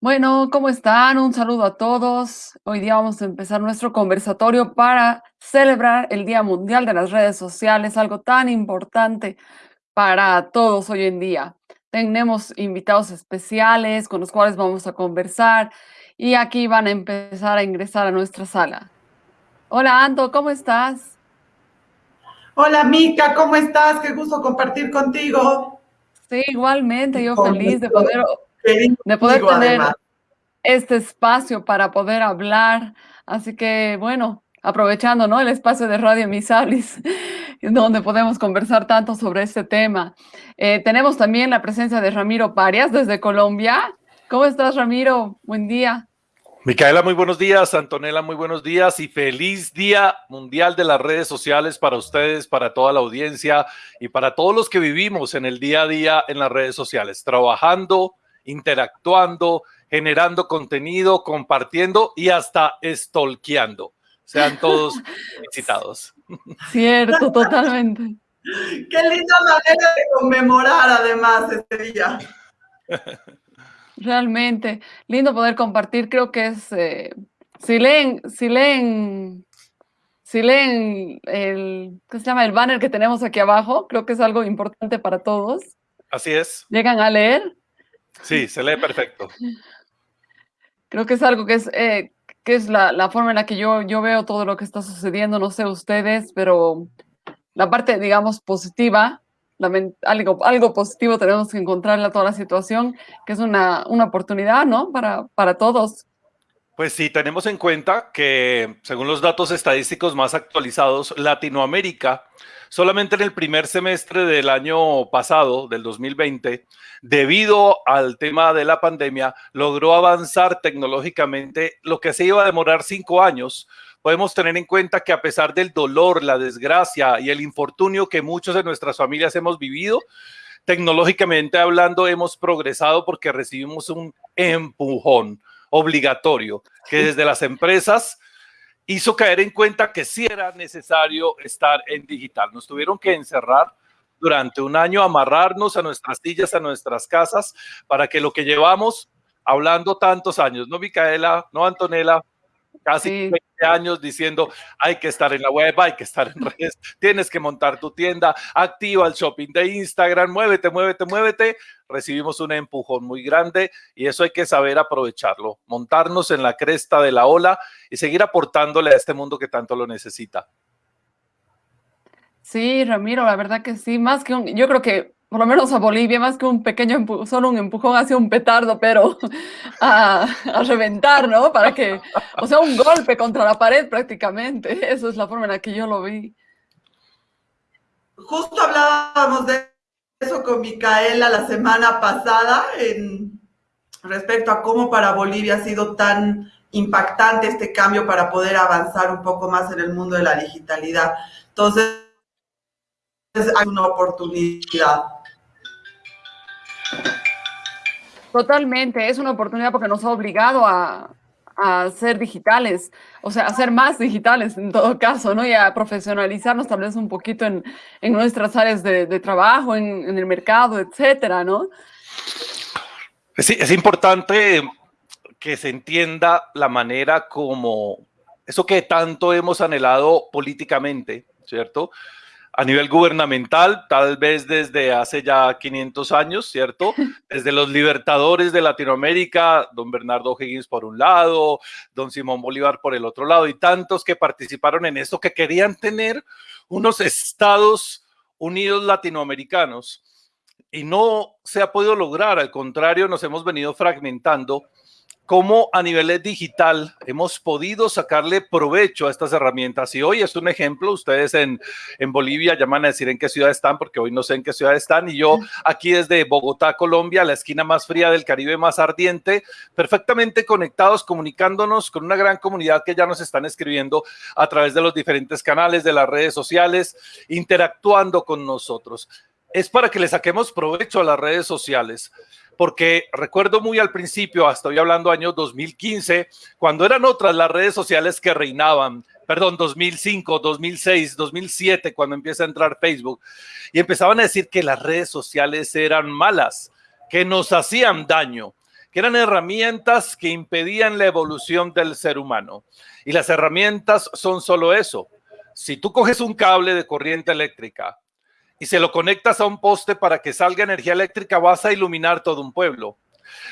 Bueno, ¿cómo están? Un saludo a todos. Hoy día vamos a empezar nuestro conversatorio para celebrar el Día Mundial de las Redes Sociales, algo tan importante para todos hoy en día. Tenemos invitados especiales con los cuales vamos a conversar y aquí van a empezar a ingresar a nuestra sala. Hola, Anto, ¿cómo estás? Hola, Mica, ¿cómo estás? Qué gusto compartir contigo. Sí, igualmente, yo feliz de poder de poder tener este espacio para poder hablar. Así que, bueno, aprovechando ¿no? el espacio de Radio Misalis, donde podemos conversar tanto sobre este tema. Eh, tenemos también la presencia de Ramiro Parias desde Colombia. ¿Cómo estás, Ramiro? Buen día. Micaela, muy buenos días. Antonella, muy buenos días y feliz Día Mundial de las Redes Sociales para ustedes, para toda la audiencia y para todos los que vivimos en el día a día en las redes sociales, trabajando, interactuando, generando contenido, compartiendo y hasta stalkeando. Sean todos felicitados. Cierto, totalmente. Qué linda manera de conmemorar además este día. Realmente, lindo poder compartir, creo que es, eh, si leen, si leen, si leen el, ¿qué se llama? El banner que tenemos aquí abajo, creo que es algo importante para todos. Así es. Llegan a leer, Sí, se lee perfecto. Creo que es algo que es, eh, que es la, forma en la que yo, yo veo todo lo que está sucediendo, no sé ustedes, pero la parte, digamos, positiva, algo, algo positivo tenemos que encontrarle a toda la situación, que es una, una oportunidad, ¿no? Para, para todos. Pues sí, tenemos en cuenta que según los datos estadísticos más actualizados, Latinoamérica solamente en el primer semestre del año pasado, del 2020, debido al tema de la pandemia, logró avanzar tecnológicamente lo que se iba a demorar cinco años. Podemos tener en cuenta que a pesar del dolor, la desgracia y el infortunio que muchos de nuestras familias hemos vivido, tecnológicamente hablando hemos progresado porque recibimos un empujón obligatorio que desde las empresas hizo caer en cuenta que sí era necesario estar en digital. Nos tuvieron que encerrar durante un año, amarrarnos a nuestras sillas, a nuestras casas, para que lo que llevamos hablando tantos años, ¿no, Micaela? ¿No, Antonella? Casi 20 años diciendo hay que estar en la web, hay que estar en redes, tienes que montar tu tienda, activa el shopping de Instagram, muévete, muévete, muévete. Recibimos un empujón muy grande y eso hay que saber aprovecharlo, montarnos en la cresta de la ola y seguir aportándole a este mundo que tanto lo necesita. Sí, Ramiro, la verdad que sí, más que un, yo creo que por lo menos a Bolivia, más que un pequeño empujón, solo un empujón hacia un petardo, pero a, reventar, ¿no? Para que, o sea, un golpe contra la pared prácticamente. Eso es la forma en la que yo lo vi. Justo hablábamos de eso con Micaela la semana pasada en, respecto a cómo para Bolivia ha sido tan impactante este cambio para poder avanzar un poco más en el mundo de la digitalidad. Entonces, hay una oportunidad. Totalmente, es una oportunidad porque nos ha obligado a, ser digitales, o sea, a ser más digitales en todo caso, ¿no? Y a profesionalizarnos tal vez un poquito en, nuestras áreas de, trabajo, en, el mercado, etcétera, ¿no? Sí, es importante que se entienda la manera como eso que tanto hemos anhelado políticamente, ¿cierto? A nivel gubernamental, tal vez desde hace ya 500 años, ¿cierto? Desde los libertadores de Latinoamérica, don Bernardo Higgins por un lado, don Simón Bolívar por el otro lado, y tantos que participaron en esto que querían tener unos estados unidos latinoamericanos. Y no se ha podido lograr, al contrario, nos hemos venido fragmentando cómo a nivel digital hemos podido sacarle provecho a estas herramientas. Y hoy es un ejemplo, ustedes en, en, Bolivia llaman a decir en qué ciudad están, porque hoy no sé en qué ciudad están, y yo aquí desde Bogotá, Colombia, la esquina más fría del Caribe más ardiente, perfectamente conectados, comunicándonos con una gran comunidad que ya nos están escribiendo a través de los diferentes canales de las redes sociales, interactuando con nosotros. Es para que le saquemos provecho a las redes sociales porque recuerdo muy al principio, estoy hablando año 2015, cuando eran otras las redes sociales que reinaban, perdón, 2005, 2006, 2007, cuando empieza a entrar Facebook, y empezaban a decir que las redes sociales eran malas, que nos hacían daño, que eran herramientas que impedían la evolución del ser humano. Y las herramientas son solo eso. Si tú coges un cable de corriente eléctrica y se lo conectas a un poste para que salga energía eléctrica, vas a iluminar todo un pueblo.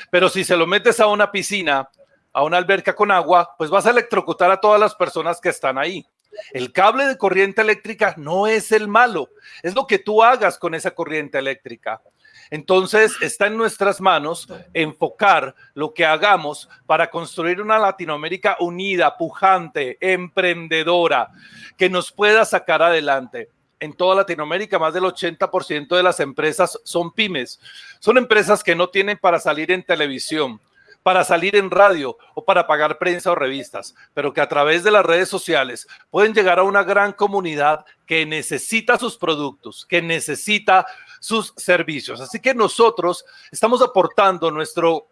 Pero si se lo metes a una piscina, a una alberca con agua, pues vas a electrocutar a todas las personas que están ahí. El cable de corriente eléctrica no es el malo, es lo que tú hagas con esa corriente eléctrica. Entonces está en nuestras manos enfocar lo que hagamos para construir una Latinoamérica unida, pujante, emprendedora, que nos pueda sacar adelante. En toda Latinoamérica, más del 80% de las empresas son pymes. Son empresas que no tienen para salir en televisión, para salir en radio o para pagar prensa o revistas, pero que a través de las redes sociales pueden llegar a una gran comunidad que necesita sus productos, que necesita sus servicios. Así que nosotros estamos aportando nuestro,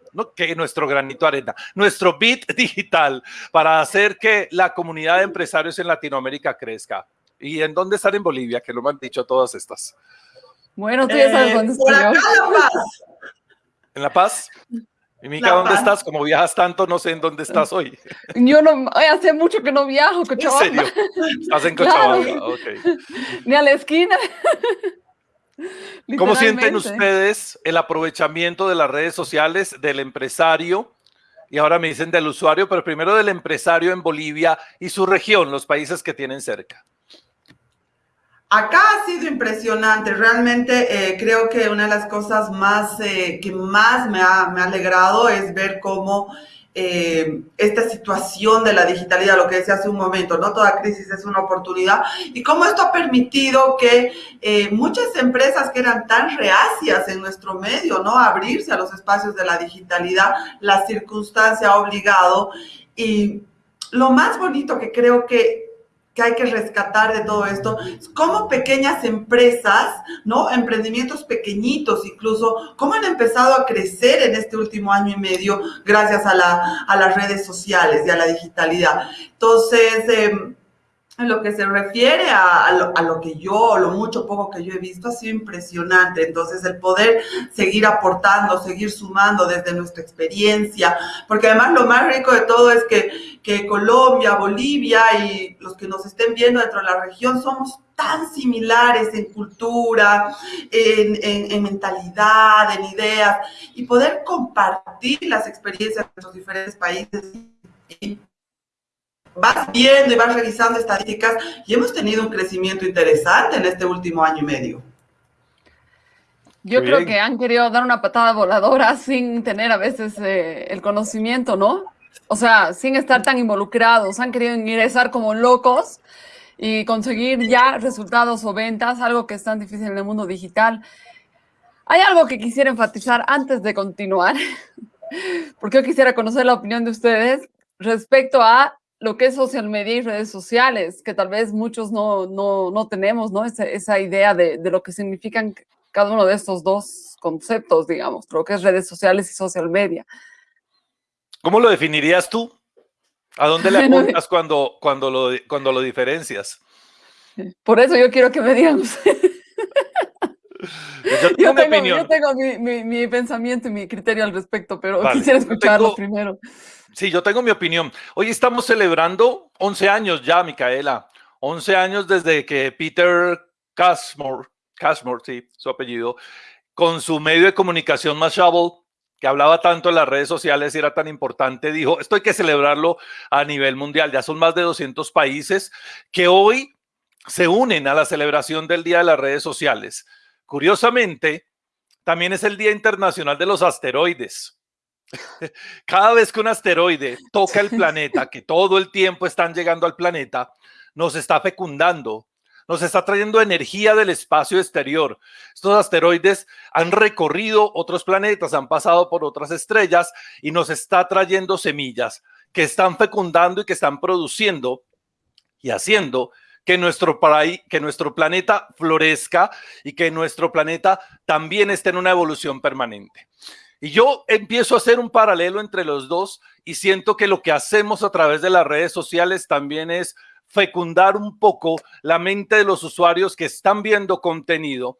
nuestro granito de arena, nuestro bit digital para hacer que la comunidad de empresarios en Latinoamérica crezca. ¿Y en dónde están en Bolivia? Que lo me han dicho todas estas. Bueno, tú ya sabes dónde estoy Eh, por acá, La Paz. ¿En La Paz? Y Mica, ¿dónde Paz. estás? Como viajas tanto, no sé en dónde estás hoy. Yo no, hace mucho que no viajo, ¿En Cochabamba, serio? Estás en Claro. Cochabamba, ok. ni a la esquina. ¿Cómo sienten ustedes el aprovechamiento de las redes sociales del empresario? Y ahora me dicen del usuario, pero primero del empresario en Bolivia y su región, los países que tienen cerca. Acá ha sido impresionante, realmente eh, creo que una de las cosas más eh, que más me ha, me ha alegrado es ver cómo eh, esta situación de la digitalidad, lo que decía hace un momento, ¿no? Toda crisis es una oportunidad y cómo esto ha permitido que muchas empresas que eran tan reacias en nuestro medio, ¿no? Abrirse a los espacios de la digitalidad, la circunstancia ha obligado y lo más bonito que creo que que hay que rescatar de todo esto, es cómo pequeñas empresas, ¿no? Emprendimientos pequeñitos incluso, cómo han empezado a crecer en este último año y medio gracias a, la, a las redes sociales y a la digitalidad. Entonces, eh, en lo que se refiere a, a, lo, a, lo, que yo, lo mucho poco que yo he visto, ha sido impresionante. Entonces, el poder seguir aportando, seguir sumando desde nuestra experiencia, porque además lo más rico de todo es que, que Colombia, Bolivia y los que nos estén viendo dentro de la región somos tan similares en cultura, en, en, en, mentalidad, en ideas, y poder compartir las experiencias de nuestros diferentes países y vas viendo y vas revisando estadísticas y hemos tenido un crecimiento interesante en este último año y medio. Yo Muy creo bien. que han querido dar una patada voladora sin tener a veces eh, el conocimiento, ¿no? O sea, sin estar tan involucrados, han querido ingresar como locos y conseguir ya resultados o ventas, algo que es tan difícil en el mundo digital. Hay algo que quisiera enfatizar antes de continuar, porque yo quisiera conocer la opinión de ustedes respecto a lo que es social media y redes sociales, que tal vez muchos no, no, no tenemos, ¿no? Esa, esa idea de, de, lo que significan cada uno de estos dos conceptos, digamos, lo que es redes sociales y social media. ¿Cómo lo definirías tú? ¿A dónde le apuntas cuando, cuando, lo, cuando lo diferencias? Por eso yo quiero que me digan. Yo tengo, yo tengo, opinión. Yo tengo mi, mi, mi, pensamiento y mi criterio al respecto, pero vale. quisiera escucharlo tengo, primero. Sí, yo tengo mi opinión. Hoy estamos celebrando 11 años ya, Micaela. 11 años desde que Peter Cashmore, Cashmore, sí, su apellido, con su medio de comunicación Mashable, que hablaba tanto en las redes sociales y era tan importante, dijo, esto hay que celebrarlo a nivel mundial. Ya son más de 200 países que hoy se unen a la celebración del Día de las Redes Sociales. Curiosamente, también es el Día Internacional de los Asteroides. Cada vez que un asteroide toca el planeta, que todo el tiempo están llegando al planeta, nos está fecundando, nos está trayendo energía del espacio exterior. Estos asteroides han recorrido otros planetas, han pasado por otras estrellas y nos está trayendo semillas que están fecundando y que están produciendo y haciendo que nuestro, que nuestro planeta florezca y que nuestro planeta también esté en una evolución permanente. Y yo empiezo a hacer un paralelo entre los dos y siento que lo que hacemos a través de las redes sociales también es fecundar un poco la mente de los usuarios que están viendo contenido,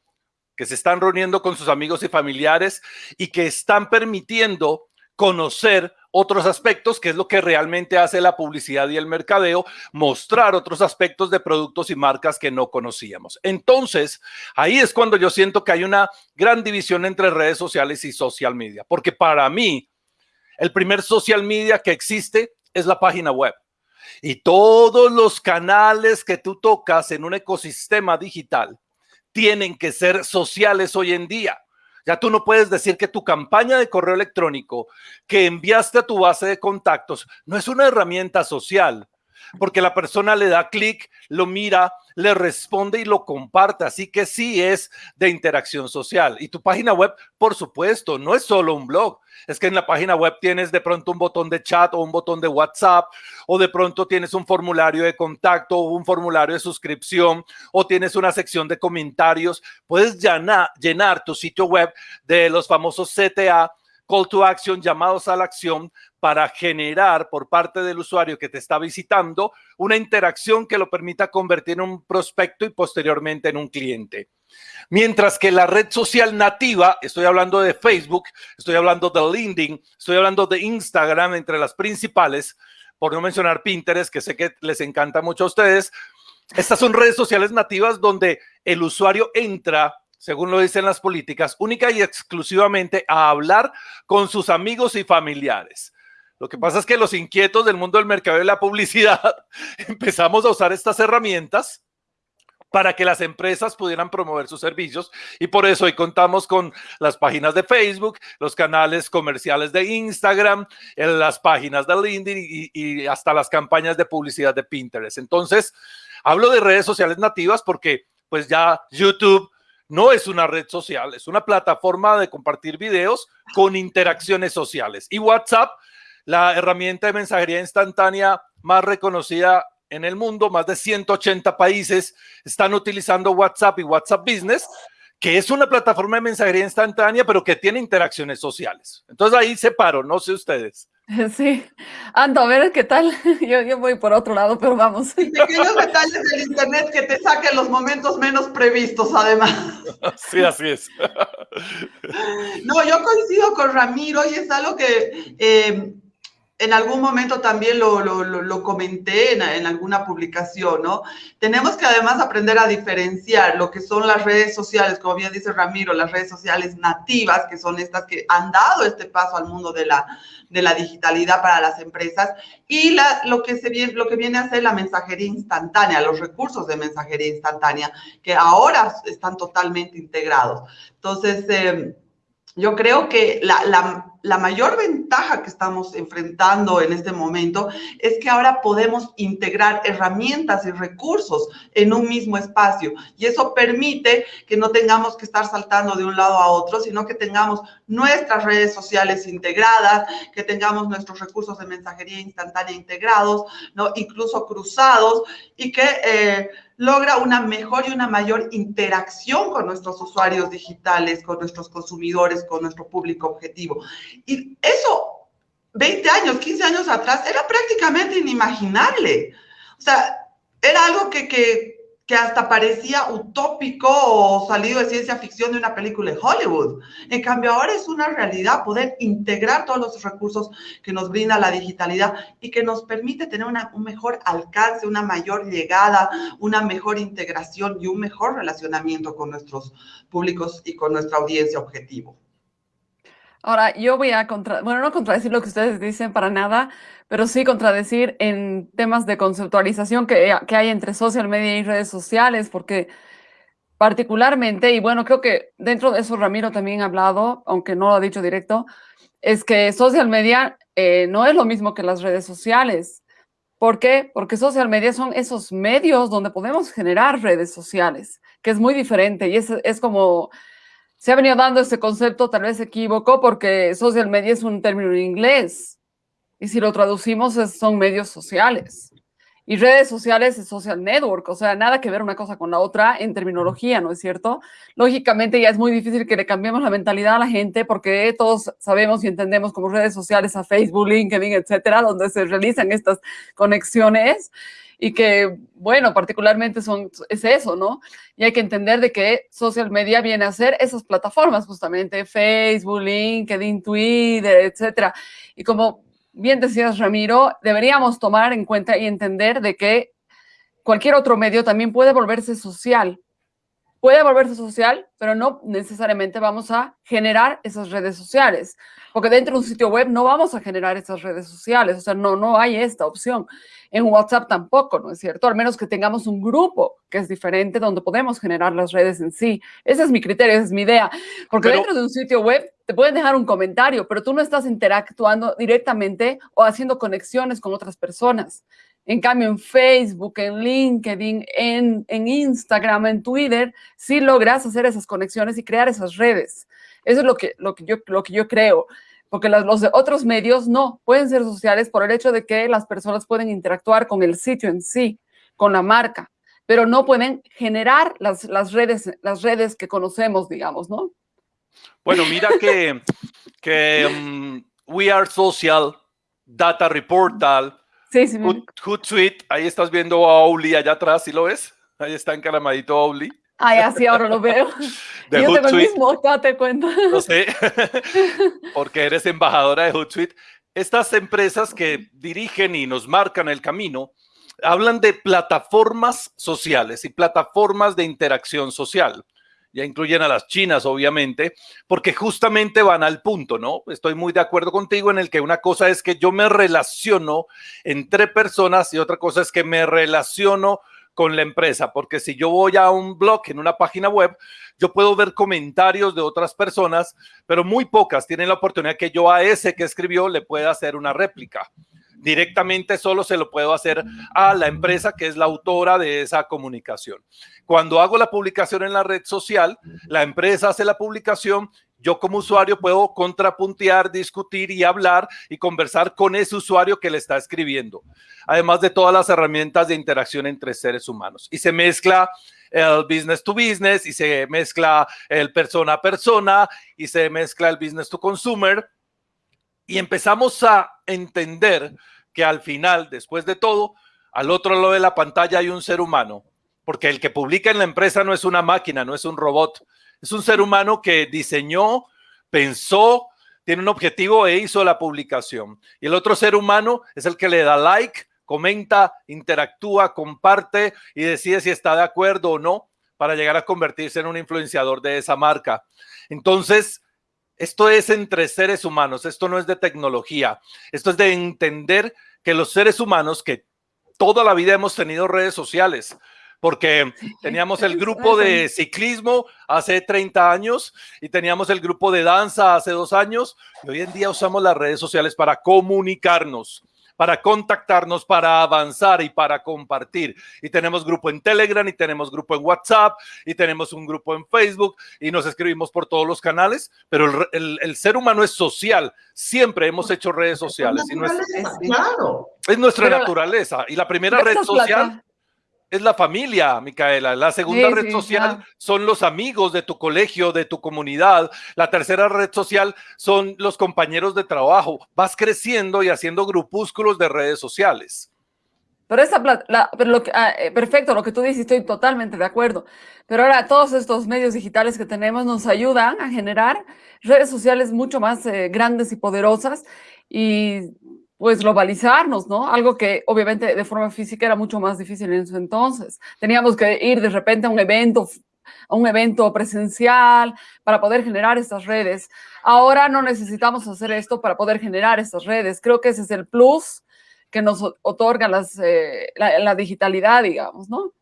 que se están reuniendo con sus amigos y familiares y que están permitiendo conocer otros aspectos, que es lo que realmente hace la publicidad y el mercadeo, mostrar otros aspectos de productos y marcas que no conocíamos. Entonces, ahí es cuando yo siento que hay una gran división entre redes sociales y social media, porque para mí, el primer social media que existe es la página web. Y todos los canales que tú tocas en un ecosistema digital tienen que ser sociales hoy en día. Ya tú no puedes decir que tu campaña de correo electrónico que enviaste a tu base de contactos no es una herramienta social, porque la persona le da clic, lo mira, le responde y lo comparte. Así que sí es de interacción social. Y tu página web, por supuesto, no es solo un blog. Es que en la página web tienes de pronto un botón de chat o un botón de WhatsApp, o de pronto tienes un formulario de contacto o un formulario de suscripción, o tienes una sección de comentarios. Puedes llenar, llenar tu sitio web de los famosos CTA call to action, llamados a la acción, para generar por parte del usuario que te está visitando una interacción que lo permita convertir en un prospecto y posteriormente en un cliente. Mientras que la red social nativa, estoy hablando de Facebook, estoy hablando de LinkedIn, estoy hablando de Instagram, entre las principales, por no mencionar Pinterest, que sé que les encanta mucho a ustedes, estas son redes sociales nativas donde el usuario entra según lo dicen las políticas, única y exclusivamente a hablar con sus amigos y familiares. Lo que pasa es que los inquietos del mundo del mercado y la publicidad empezamos a usar estas herramientas para que las empresas pudieran promover sus servicios y por eso hoy contamos con las páginas de Facebook, los canales comerciales de Instagram, las páginas de LinkedIn y, y hasta las campañas de publicidad de Pinterest. Entonces, hablo de redes sociales nativas porque pues ya YouTube, no es una red social, es una plataforma de compartir videos con interacciones sociales. Y WhatsApp, la herramienta de mensajería instantánea más reconocida en el mundo, más de 180 países están utilizando WhatsApp y WhatsApp Business, que es una plataforma de mensajería instantánea, pero que tiene interacciones sociales. Entonces ahí separo, no sé ustedes. Sí. Ando, a ver qué tal. Yo, yo voy por otro lado, pero vamos. Pequeños detalles del Internet que te saquen los momentos menos previstos, además. Sí, así es. No, yo coincido con Ramiro y es algo que eh, en algún momento también lo, lo, lo comenté en, en, alguna publicación, ¿no? Tenemos que además aprender a diferenciar lo que son las redes sociales, como bien dice Ramiro, las redes sociales nativas, que son estas que han dado este paso al mundo de la, de la digitalidad para las empresas, y la, lo, que se viene, lo que viene a ser la mensajería instantánea, los recursos de mensajería instantánea, que ahora están totalmente integrados. Entonces, eh, yo creo que la, la, la, mayor ventaja que estamos enfrentando en este momento es que ahora podemos integrar herramientas y recursos en un mismo espacio y eso permite que no tengamos que estar saltando de un lado a otro, sino que tengamos nuestras redes sociales integradas, que tengamos nuestros recursos de mensajería instantánea integrados, ¿no? incluso cruzados y que... Eh, logra una mejor y una mayor interacción con nuestros usuarios digitales, con nuestros consumidores, con nuestro público objetivo. Y eso, 20 años, 15 años atrás, era prácticamente inimaginable. O sea, era algo que, que que hasta parecía utópico o salido de ciencia ficción de una película de Hollywood. En cambio, ahora es una realidad poder integrar todos los recursos que nos brinda la digitalidad y que nos permite tener una, un mejor alcance, una mayor llegada, una mejor integración y un mejor relacionamiento con nuestros públicos y con nuestra audiencia objetivo. Ahora, yo voy a contra, bueno, no contradecir lo que ustedes dicen para nada, pero sí contradecir en temas de conceptualización que, que hay entre social media y redes sociales, porque particularmente, y bueno, creo que dentro de eso Ramiro también ha hablado, aunque no lo ha dicho directo, es que social media eh, no es lo mismo que las redes sociales. ¿Por qué? Porque social media son esos medios donde podemos generar redes sociales, que es muy diferente y es, es como se ha venido dando este concepto, tal vez se equivocó porque social media es un término en inglés y si lo traducimos son medios sociales. Y redes sociales es social network, o sea, nada que ver una cosa con la otra en terminología, ¿no es cierto? Lógicamente ya es muy difícil que le cambiemos la mentalidad a la gente porque todos sabemos y entendemos como redes sociales a Facebook, LinkedIn, etcétera, donde se realizan estas conexiones y que, bueno, particularmente son, es eso, ¿no? Y hay que entender de que social media viene a ser esas plataformas justamente, Facebook, LinkedIn, Twitter, etcétera. Y como bien decías, Ramiro, deberíamos tomar en cuenta y entender de que cualquier otro medio también puede volverse social. Puede volverse social, pero no necesariamente vamos a generar esas redes sociales, porque dentro de un sitio web no vamos a generar esas redes sociales, o sea, no, no hay esta opción. En WhatsApp tampoco, ¿no es cierto? Al menos que tengamos un grupo que es diferente donde podemos generar las redes en sí. Ese es mi criterio, esa es mi idea. Porque dentro de un sitio web te pueden dejar un comentario, pero tú no estás interactuando directamente o haciendo conexiones con otras personas. En cambio, en Facebook, en LinkedIn, en, en Instagram, en Twitter, sí logras hacer esas conexiones y crear esas redes. Eso es lo que, lo que, yo, lo que yo creo porque los, otros medios no pueden ser sociales por el hecho de que las personas pueden interactuar con el sitio en sí, con la marca, pero no pueden generar las, las, redes, las redes que conocemos, digamos, ¿no? Bueno, mira que, que um, We Are Social, Data Reportal, sí, sí, Hootsuite, ahí estás viendo a Oli allá atrás, ¿sí lo ves? Ahí está encaramadito Oli. Ay, así ahora lo veo. De Yo tengo el mismo, te cuento. No sé, porque eres embajadora de Hootsuite. Estas empresas que dirigen y nos marcan el camino hablan de plataformas sociales y plataformas de interacción social. Ya incluyen a las chinas, obviamente, porque justamente van al punto, ¿no? Estoy muy de acuerdo contigo en el que una cosa es que yo me relaciono entre personas y otra cosa es que me relaciono con la empresa, porque si yo voy a un blog en una página web, yo puedo ver comentarios de otras personas, pero muy pocas tienen la oportunidad que yo a ese que escribió le pueda hacer una réplica. Directamente solo se lo puedo hacer a la empresa que es la autora de esa comunicación. Cuando hago la publicación en la red social, la empresa hace la publicación yo como usuario puedo contrapuntear, discutir y hablar y conversar con ese usuario que le está escribiendo, además de todas las herramientas de interacción entre seres humanos. Y se mezcla el business to business y se mezcla el persona a persona y se mezcla el business to consumer y empezamos a entender que al final, después de todo, al otro lado de la pantalla hay un ser humano, porque el que publica en la empresa no es una máquina, no es un robot, es un ser humano que diseñó, pensó, tiene un objetivo e hizo la publicación. Y el otro ser humano es el que le da like, comenta, interactúa, comparte y decide si está de acuerdo o no para llegar a convertirse en un influenciador de esa marca. Entonces, esto es entre seres humanos, esto no es de tecnología, esto es de entender que los seres humanos que toda la vida hemos tenido redes sociales, porque teníamos el grupo de ciclismo hace 30 años y teníamos el grupo de danza hace dos años y hoy en día usamos las redes sociales para comunicarnos para contactarnos, para avanzar y para compartir. Y tenemos grupo en Telegram y tenemos grupo en WhatsApp y tenemos un grupo en Facebook y nos escribimos por todos los canales, pero el, ser humano es social. Siempre hemos hecho redes sociales. Es, claro. es nuestra naturaleza. Y la primera red social es la familia, Micaela. La segunda red social son los amigos de tu colegio, de tu comunidad. La tercera red social son los compañeros de trabajo. Vas creciendo y haciendo grupúsculos de redes sociales. Pero esa pero lo que, ah, eh, perfecto, lo que tú dices, estoy totalmente de acuerdo. Pero ahora todos estos medios digitales que tenemos nos ayudan a generar redes sociales mucho más eh, grandes y poderosas y pues globalizarnos, ¿no? Algo que obviamente de forma física era mucho más difícil en ese entonces. Teníamos que ir de repente a un evento, a un evento presencial para poder generar estas redes. Ahora no necesitamos hacer esto para poder generar estas redes. Creo que ese es el plus que nos otorga las, eh, la digitalidad, digamos, ¿no?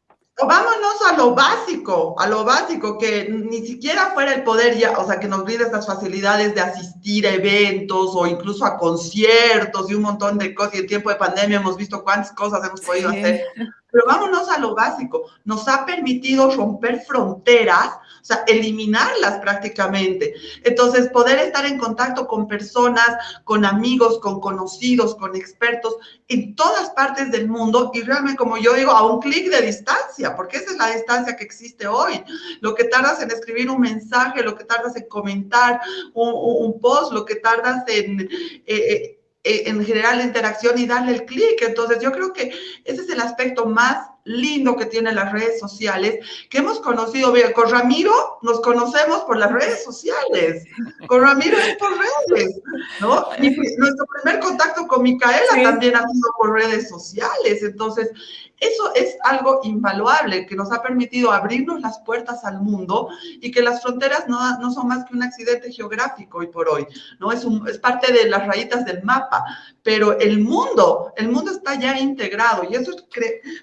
Vámonos a lo básico, a lo básico, que ni siquiera fuera el poder ya, o sea, que nos brinde estas facilidades de asistir a eventos o incluso a conciertos y un montón de cosas. Y en tiempo de pandemia hemos visto cuántas cosas hemos podido hacer. Pero vámonos a lo básico. Nos ha permitido romper fronteras o sea, eliminarlas prácticamente. Entonces, poder estar en contacto con personas, con amigos, con conocidos, con expertos en todas partes del mundo y realmente, como yo digo, a un clic de distancia, porque esa es la distancia que existe hoy. Lo que tardas en escribir un mensaje, lo que tardas en comentar un, post, lo que tardas en... Eh, eh, en general la interacción y darle el clic. Entonces, yo creo que ese es el aspecto más lindo que tienen las redes sociales, que hemos conocido bien. Con Ramiro nos conocemos por las redes sociales. Con Ramiro es por redes, ¿no? Y nuestro primer contacto con Micaela también ha sido por redes sociales. Entonces, eso es algo invaluable que nos ha permitido abrirnos las puertas al mundo y que las fronteras no, no son más que un accidente geográfico hoy por hoy, ¿no? Es, es parte de las rayitas del mapa, pero el mundo, el mundo está ya integrado y eso es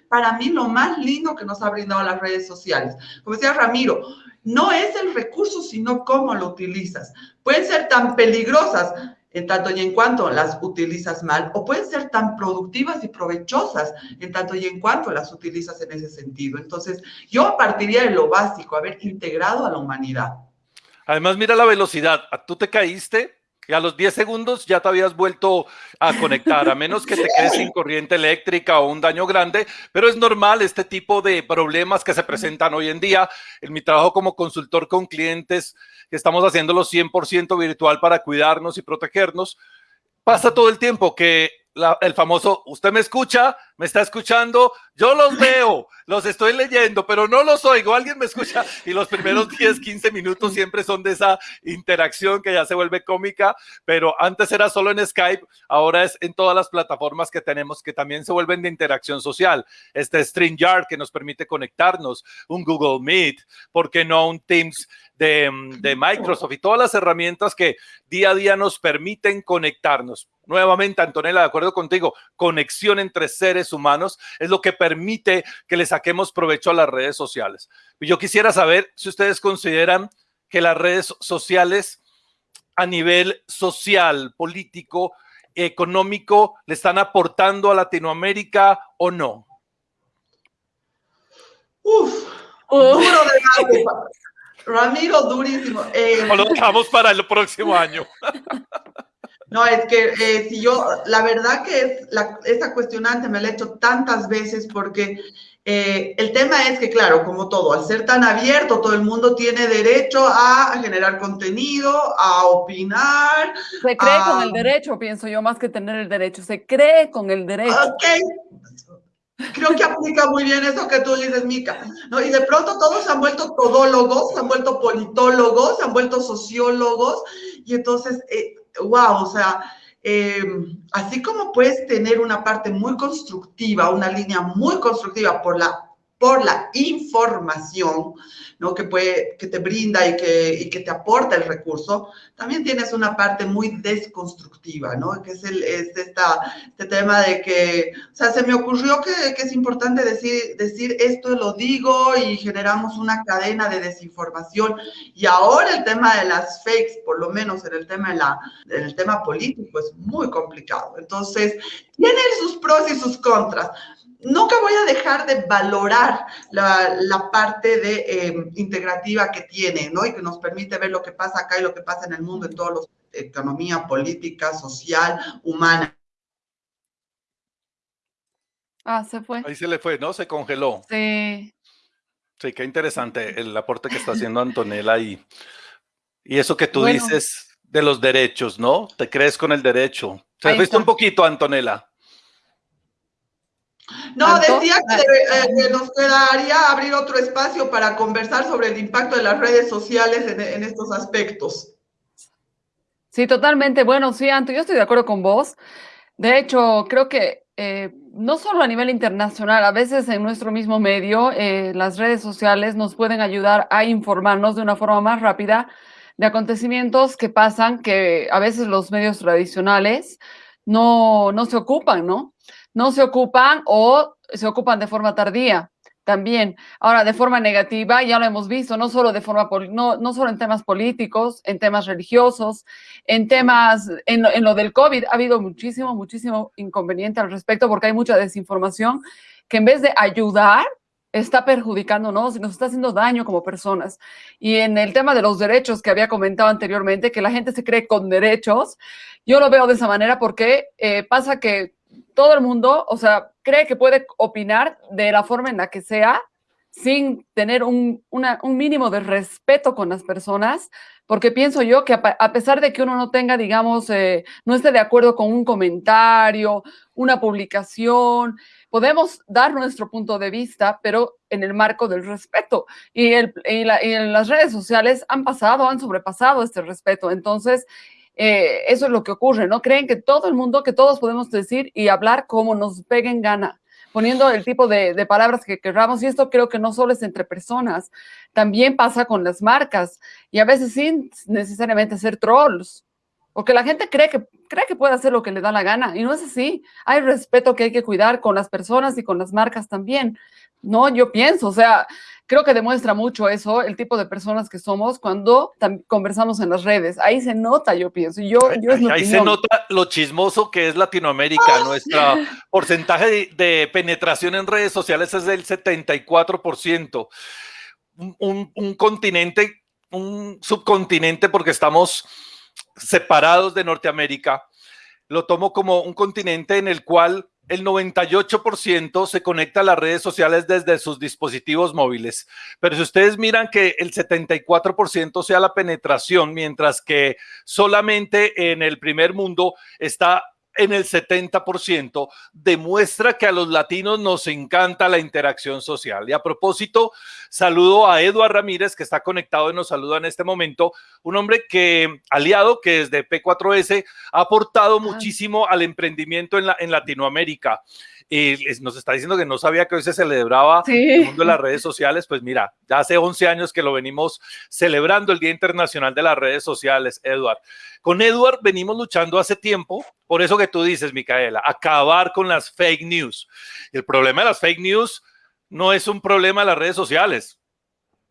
para mí lo más lindo que nos ha brindado las redes sociales. Como decía Ramiro, no es el recurso, sino cómo lo utilizas. Pueden ser tan peligrosas en tanto y en cuanto las utilizas mal, o pueden ser tan productivas y provechosas en tanto y en cuanto las utilizas en ese sentido. Entonces, yo partiría de lo básico, haber integrado a la humanidad. Además, mira la velocidad. Tú te caíste y a los 10 segundos ya te habías vuelto a conectar, a menos que te quedes sin corriente eléctrica o un daño grande, pero es normal este tipo de problemas que se presentan hoy en día. En mi trabajo como consultor con clientes, que estamos haciéndolo 100% virtual para cuidarnos y protegernos, pasa todo el tiempo que el famoso, usted me escucha, me está escuchando, yo los veo, los estoy leyendo, pero no los oigo, alguien me escucha y los primeros 10, 15 minutos siempre son de esa interacción que ya se vuelve cómica, pero antes era solo en Skype, ahora es en todas las plataformas que tenemos que también se vuelven de interacción social. Este StreamYard que nos permite conectarnos, un Google Meet, ¿por qué no un Teams de, Microsoft y todas las herramientas que día a día nos permiten conectarnos. Nuevamente, Antonella, de acuerdo contigo, conexión entre seres humanos es lo que permite que le saquemos provecho a las redes sociales. Y yo quisiera saber si ustedes consideran que las redes sociales a nivel social, político, económico, le están aportando a Latinoamérica o no. Uf, duro de Ramiro, durísimo. Eh, lo dejamos para el próximo año. No, es que eh, si yo, la verdad que es la, esa cuestionante me la he hecho tantas veces porque eh, el tema es que, claro, como todo, al ser tan abierto, todo el mundo tiene derecho a generar contenido, a opinar. Se cree con el derecho, pienso yo, más que tener el derecho, se cree con el derecho. Ok, Creo que aplica muy bien eso que tú dices, Mica. ¿no? Y de pronto todos se han vuelto todólogos, se han vuelto politólogos, se han vuelto sociólogos. Y entonces, eh, wow, o sea, eh, así como puedes tener una parte muy constructiva, una línea muy constructiva por la por la información ¿no? que, puede, que te brinda y que, y que te aporta el recurso, también tienes una parte muy desconstructiva, ¿no? que es, el, es esta, este tema de que, o sea, se me ocurrió que, que, es importante decir, decir esto lo digo y generamos una cadena de desinformación. Y ahora el tema de las fakes, por lo menos en el tema, de la, en el tema político, es muy complicado. Entonces, tiene sus pros y sus contras nunca voy a dejar de valorar la, parte de em, integrativa que tiene, ¿no? Y que nos permite ver lo que pasa acá y lo que pasa en el mundo, en todos los economía, política, social, humana. Ah, se fue. Ahí se le fue, ¿no? Se congeló. Sí. Sí, qué interesante el aporte que está haciendo Antonella y, y eso que tú dices de los derechos, ¿no? Te crees con el derecho. Se visto un poquito, Antonella. No, decía eh, que, nos quedaría abrir otro espacio para conversar sobre el impacto de las redes sociales en, estos aspectos. Sí, totalmente. Bueno, sí, Anto, yo estoy de acuerdo con vos. De hecho, creo que eh, no solo a nivel internacional, a veces en nuestro mismo medio, eh, las redes sociales nos pueden ayudar a informarnos de una forma más rápida de acontecimientos que pasan que a veces los medios tradicionales no, no se ocupan, ¿no? No se ocupan o se ocupan de forma tardía también. Ahora, de forma negativa, ya lo hemos visto, no solo, de forma, no, no solo en temas políticos, en temas religiosos, en temas, en, en lo del COVID, ha habido muchísimo, muchísimo inconveniente al respecto porque hay mucha desinformación que en vez de ayudar, está perjudicándonos y nos está haciendo daño como personas. Y en el tema de los derechos que había comentado anteriormente, que la gente se cree con derechos, yo lo veo de esa manera porque eh, pasa que todo el mundo, o sea, cree que puede opinar de la forma en la que sea sin tener un, un mínimo de respeto con las personas, porque pienso yo que a, pesar de que uno no tenga, digamos, eh, no esté de acuerdo con un comentario, una publicación, podemos dar nuestro punto de vista, pero en el marco del respeto. Y, y, las redes sociales han pasado, han sobrepasado este respeto. Entonces, eh, eso es lo que ocurre, ¿no? Creen que todo el mundo, que todos podemos decir y hablar como nos peguen gana poniendo el tipo de, palabras que queramos. Y esto creo que no solo es entre personas, también pasa con las marcas y a veces sin necesariamente ser trolls. Porque la gente cree que, cree que puede hacer lo que le da la gana y no es así. Hay respeto que hay que cuidar con las personas y con las marcas también. No, yo pienso, o sea, creo que demuestra mucho eso, el tipo de personas que somos cuando conversamos en las redes. Ahí se nota, yo pienso. Yo, yo ahí, se nota lo chismoso que es Latinoamérica. Nuestro porcentaje de, penetración en redes sociales es del 74%. Un, un continente, un subcontinente, porque estamos separados de Norteamérica. Lo tomo como un continente en el cual el 98% se conecta a las redes sociales desde sus dispositivos móviles. Pero si ustedes miran que el 74% sea la penetración, mientras que solamente en el primer mundo está en el 70%, demuestra que a los latinos nos encanta la interacción social. Y a propósito, saludo a Eduard Ramírez, que está conectado y nos saluda en este momento, un hombre que, aliado, que desde P4S ha aportado ah. muchísimo al emprendimiento en, la, en Latinoamérica y nos está diciendo que no sabía que hoy se celebraba el mundo de las redes sociales. Pues mira, ya hace 11 años que lo venimos celebrando el Día Internacional de las Redes Sociales, Edward. Con Edward venimos luchando hace tiempo, por eso que tú dices, Micaela, acabar con las fake news. El problema de las fake news no es un problema de las redes sociales.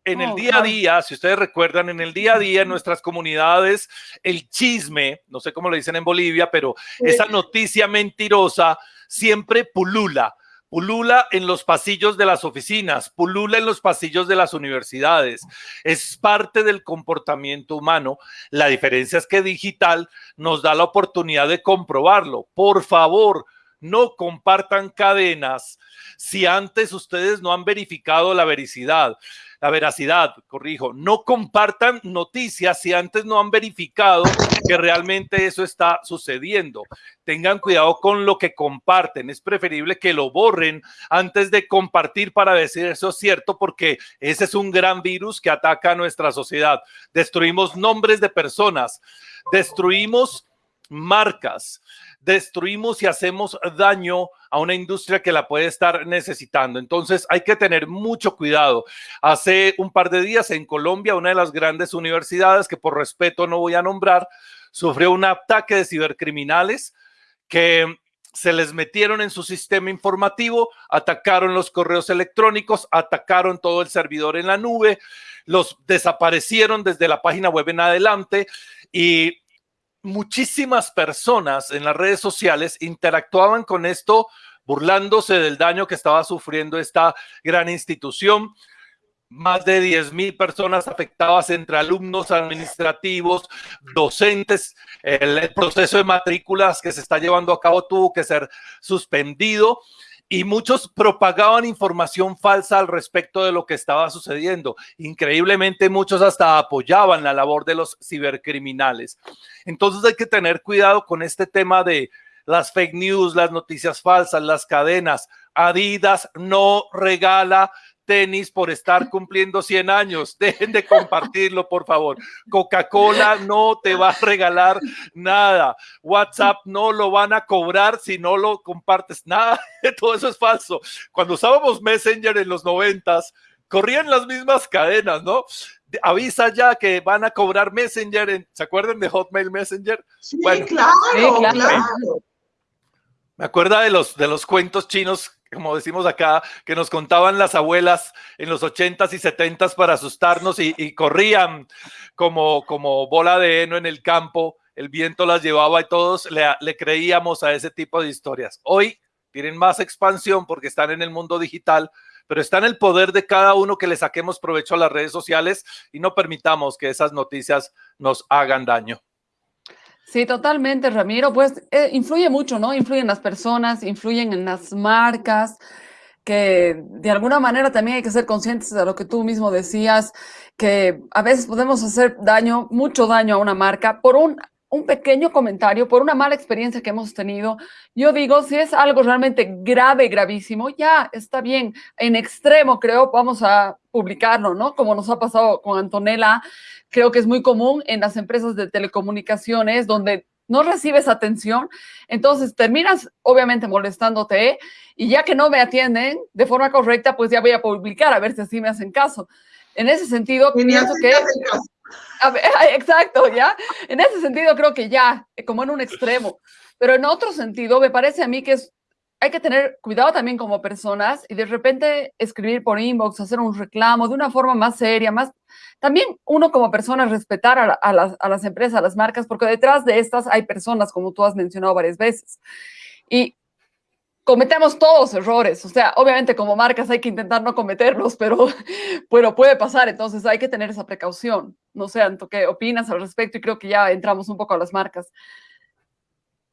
En el día a día, si ustedes recuerdan, en el día a día en nuestras comunidades, el chisme, no sé cómo lo dicen en Bolivia, pero esa noticia mentirosa siempre pulula. Pulula en los pasillos de las oficinas, pulula en los pasillos de las universidades. Es parte del comportamiento humano. La diferencia es que digital nos da la oportunidad de comprobarlo. Por favor, no compartan cadenas si antes ustedes no han verificado la veracidad la veracidad, corrijo, no compartan noticias si antes no han verificado que realmente eso está sucediendo. Tengan cuidado con lo que comparten. Es preferible que lo borren antes de compartir para decir eso es cierto, porque ese es un gran virus que ataca a nuestra sociedad. Destruimos nombres de personas, destruimos marcas, destruimos y hacemos daño a una industria que la puede estar necesitando. Entonces hay que tener mucho cuidado. Hace un par de días en Colombia, una de las grandes universidades que por respeto no voy a nombrar, sufrió un ataque de cibercriminales que se les metieron en su sistema informativo, atacaron los correos electrónicos, atacaron todo el servidor en la nube, los desaparecieron desde la página web en adelante y muchísimas personas en las redes sociales interactuaban con esto burlándose del daño que estaba sufriendo esta gran institución. Más de 10 mil personas afectadas entre alumnos administrativos, docentes. el, proceso de matrículas que se está llevando a cabo tuvo que ser suspendido y muchos propagaban información falsa al respecto de lo que estaba sucediendo. Increíblemente muchos hasta apoyaban la labor de los cibercriminales. Entonces hay que tener cuidado con este tema de las fake news, las noticias falsas, las cadenas. Adidas no regala tenis por estar cumpliendo 100 años. Dejen de compartirlo, por favor. Coca-Cola no te va a regalar nada. WhatsApp no lo van a cobrar si no lo compartes. Nada, todo eso es falso. Cuando usábamos Messenger en los noventas, corrían las mismas cadenas, ¿no? Avisa ya que van a cobrar Messenger. ¿Se acuerdan de Hotmail Messenger? Sí, claro, claro. Me acuerda de los, de los cuentos chinos como decimos acá, que nos contaban las abuelas en los ochentas y setentas para asustarnos y, corrían como, como bola de heno en el campo, el viento las llevaba y todos le, le creíamos a ese tipo de historias. Hoy tienen más expansión porque están en el mundo digital, pero está en el poder de cada uno que le saquemos provecho a las redes sociales y no permitamos que esas noticias nos hagan daño. Sí, totalmente, Ramiro. Pues eh, influye mucho, ¿no? Influyen las personas, influyen en las marcas, que de alguna manera también hay que ser conscientes de lo que tú mismo decías, que a veces podemos hacer daño, mucho daño a una marca por un, un pequeño comentario, por una mala experiencia que hemos tenido. Yo digo, si es algo realmente grave, gravísimo, ya está bien. En extremo, creo, vamos a publicarlo, ¿no? Como nos ha pasado con Antonella, creo que es muy común en las empresas de telecomunicaciones donde no recibes atención, entonces terminas obviamente molestándote y ya que no me atienden de forma correcta, pues ya voy a publicar a ver si así me hacen caso. En ese sentido, pienso que... exacto, ¿ya? En ese sentido creo que ya, como en un extremo. Pero en otro sentido, me parece a mí que es hay que tener cuidado también como personas y de repente escribir por inbox, hacer un reclamo de una forma más seria, más... También uno como persona respetar a, las, a las empresas, a las marcas, porque detrás de estas hay personas, como tú has mencionado varias veces. Y cometemos todos errores. O sea, obviamente como marcas hay que intentar no cometerlos, pero, pero puede pasar. Entonces hay que tener esa precaución. No sé, Anto, ¿qué opinas al respecto? Y creo que ya entramos un poco a las marcas.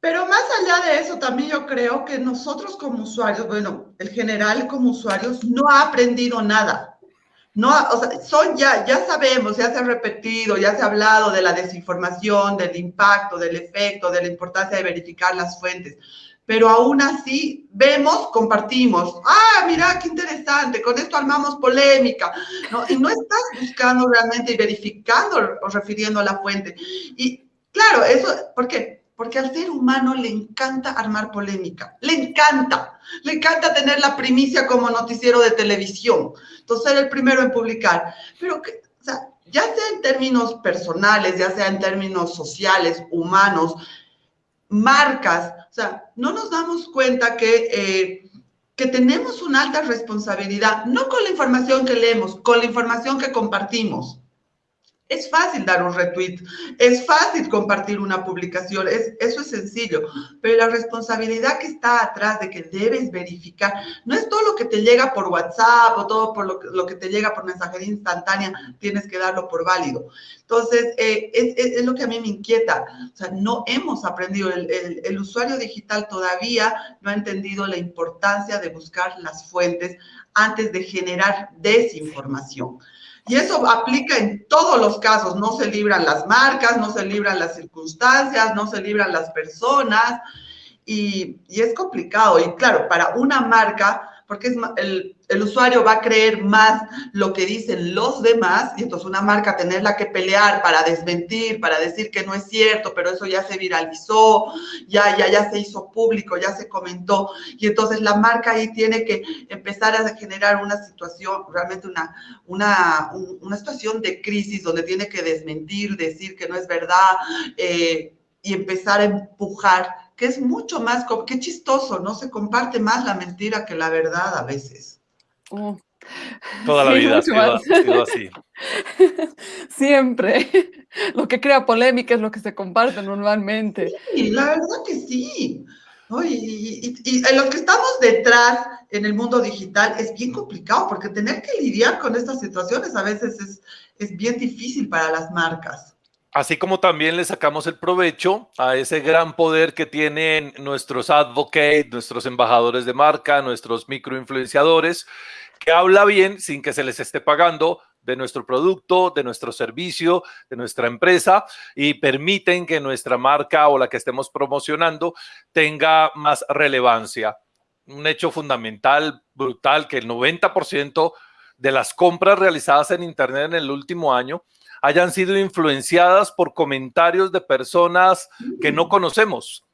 Pero más allá de eso, también yo creo que nosotros como usuarios, bueno, el general como usuarios, no ha aprendido nada. No, o sea, son ya, ya sabemos, ya se ha repetido, ya se ha hablado de la desinformación, del impacto, del efecto, de la importancia de verificar las fuentes. Pero aún así, vemos, compartimos. Ah, mira, qué interesante, con esto armamos polémica. ¿no? Y no estás buscando realmente y verificando o refiriendo a la fuente. Y claro, eso, ¿por qué? Porque al ser humano le encanta armar polémica, le encanta, le encanta tener la primicia como noticiero de televisión, entonces ser el primero en publicar, pero que, o sea, ya sea en términos personales, ya sea en términos sociales, humanos, marcas, o sea, no nos damos cuenta que, eh, que tenemos una alta responsabilidad, no con la información que leemos, con la información que compartimos. Es fácil dar un retweet, es fácil compartir una publicación, es, eso es sencillo, pero la responsabilidad que está atrás de que debes verificar, no es todo lo que te llega por WhatsApp o todo por lo que, te llega por mensajería instantánea, tienes que darlo por válido. Entonces, eh, es, lo que a mí me inquieta, o sea, no hemos aprendido, el usuario digital todavía no ha entendido la importancia de buscar las fuentes antes de generar desinformación. Y eso aplica en todos los casos, no se libran las marcas, no se libran las circunstancias, no se libran las personas y, es complicado. Y claro, para una marca porque es el, el, usuario va a creer más lo que dicen los demás y entonces una marca tenerla que pelear para desmentir, para decir que no es cierto, pero eso ya se viralizó, ya, ya, ya se hizo público, ya se comentó y entonces la marca ahí tiene que empezar a generar una situación, realmente una, una, una situación de crisis donde tiene que desmentir, decir que no es verdad eh, y empezar a empujar que es mucho más, qué chistoso, ¿no? Se comparte más la mentira que la verdad a veces. Oh. Toda la vida ha sido, así. Siempre. Lo que crea polémica es lo que se comparte normalmente. Sí, la verdad que sí. Y, y, en los que estamos detrás en el mundo digital es bien complicado porque tener que lidiar con estas situaciones a veces es, es bien difícil para las marcas. Así como también le sacamos el provecho a ese gran poder que tienen nuestros advocates, nuestros embajadores de marca, nuestros microinfluenciadores, que habla bien sin que se les esté pagando de nuestro producto, de nuestro servicio, de nuestra empresa y permiten que nuestra marca o la que estemos promocionando tenga más relevancia. Un hecho fundamental, brutal, que el 90% de las compras realizadas en Internet en el último año hayan sido influenciadas por comentarios de personas que no conocemos.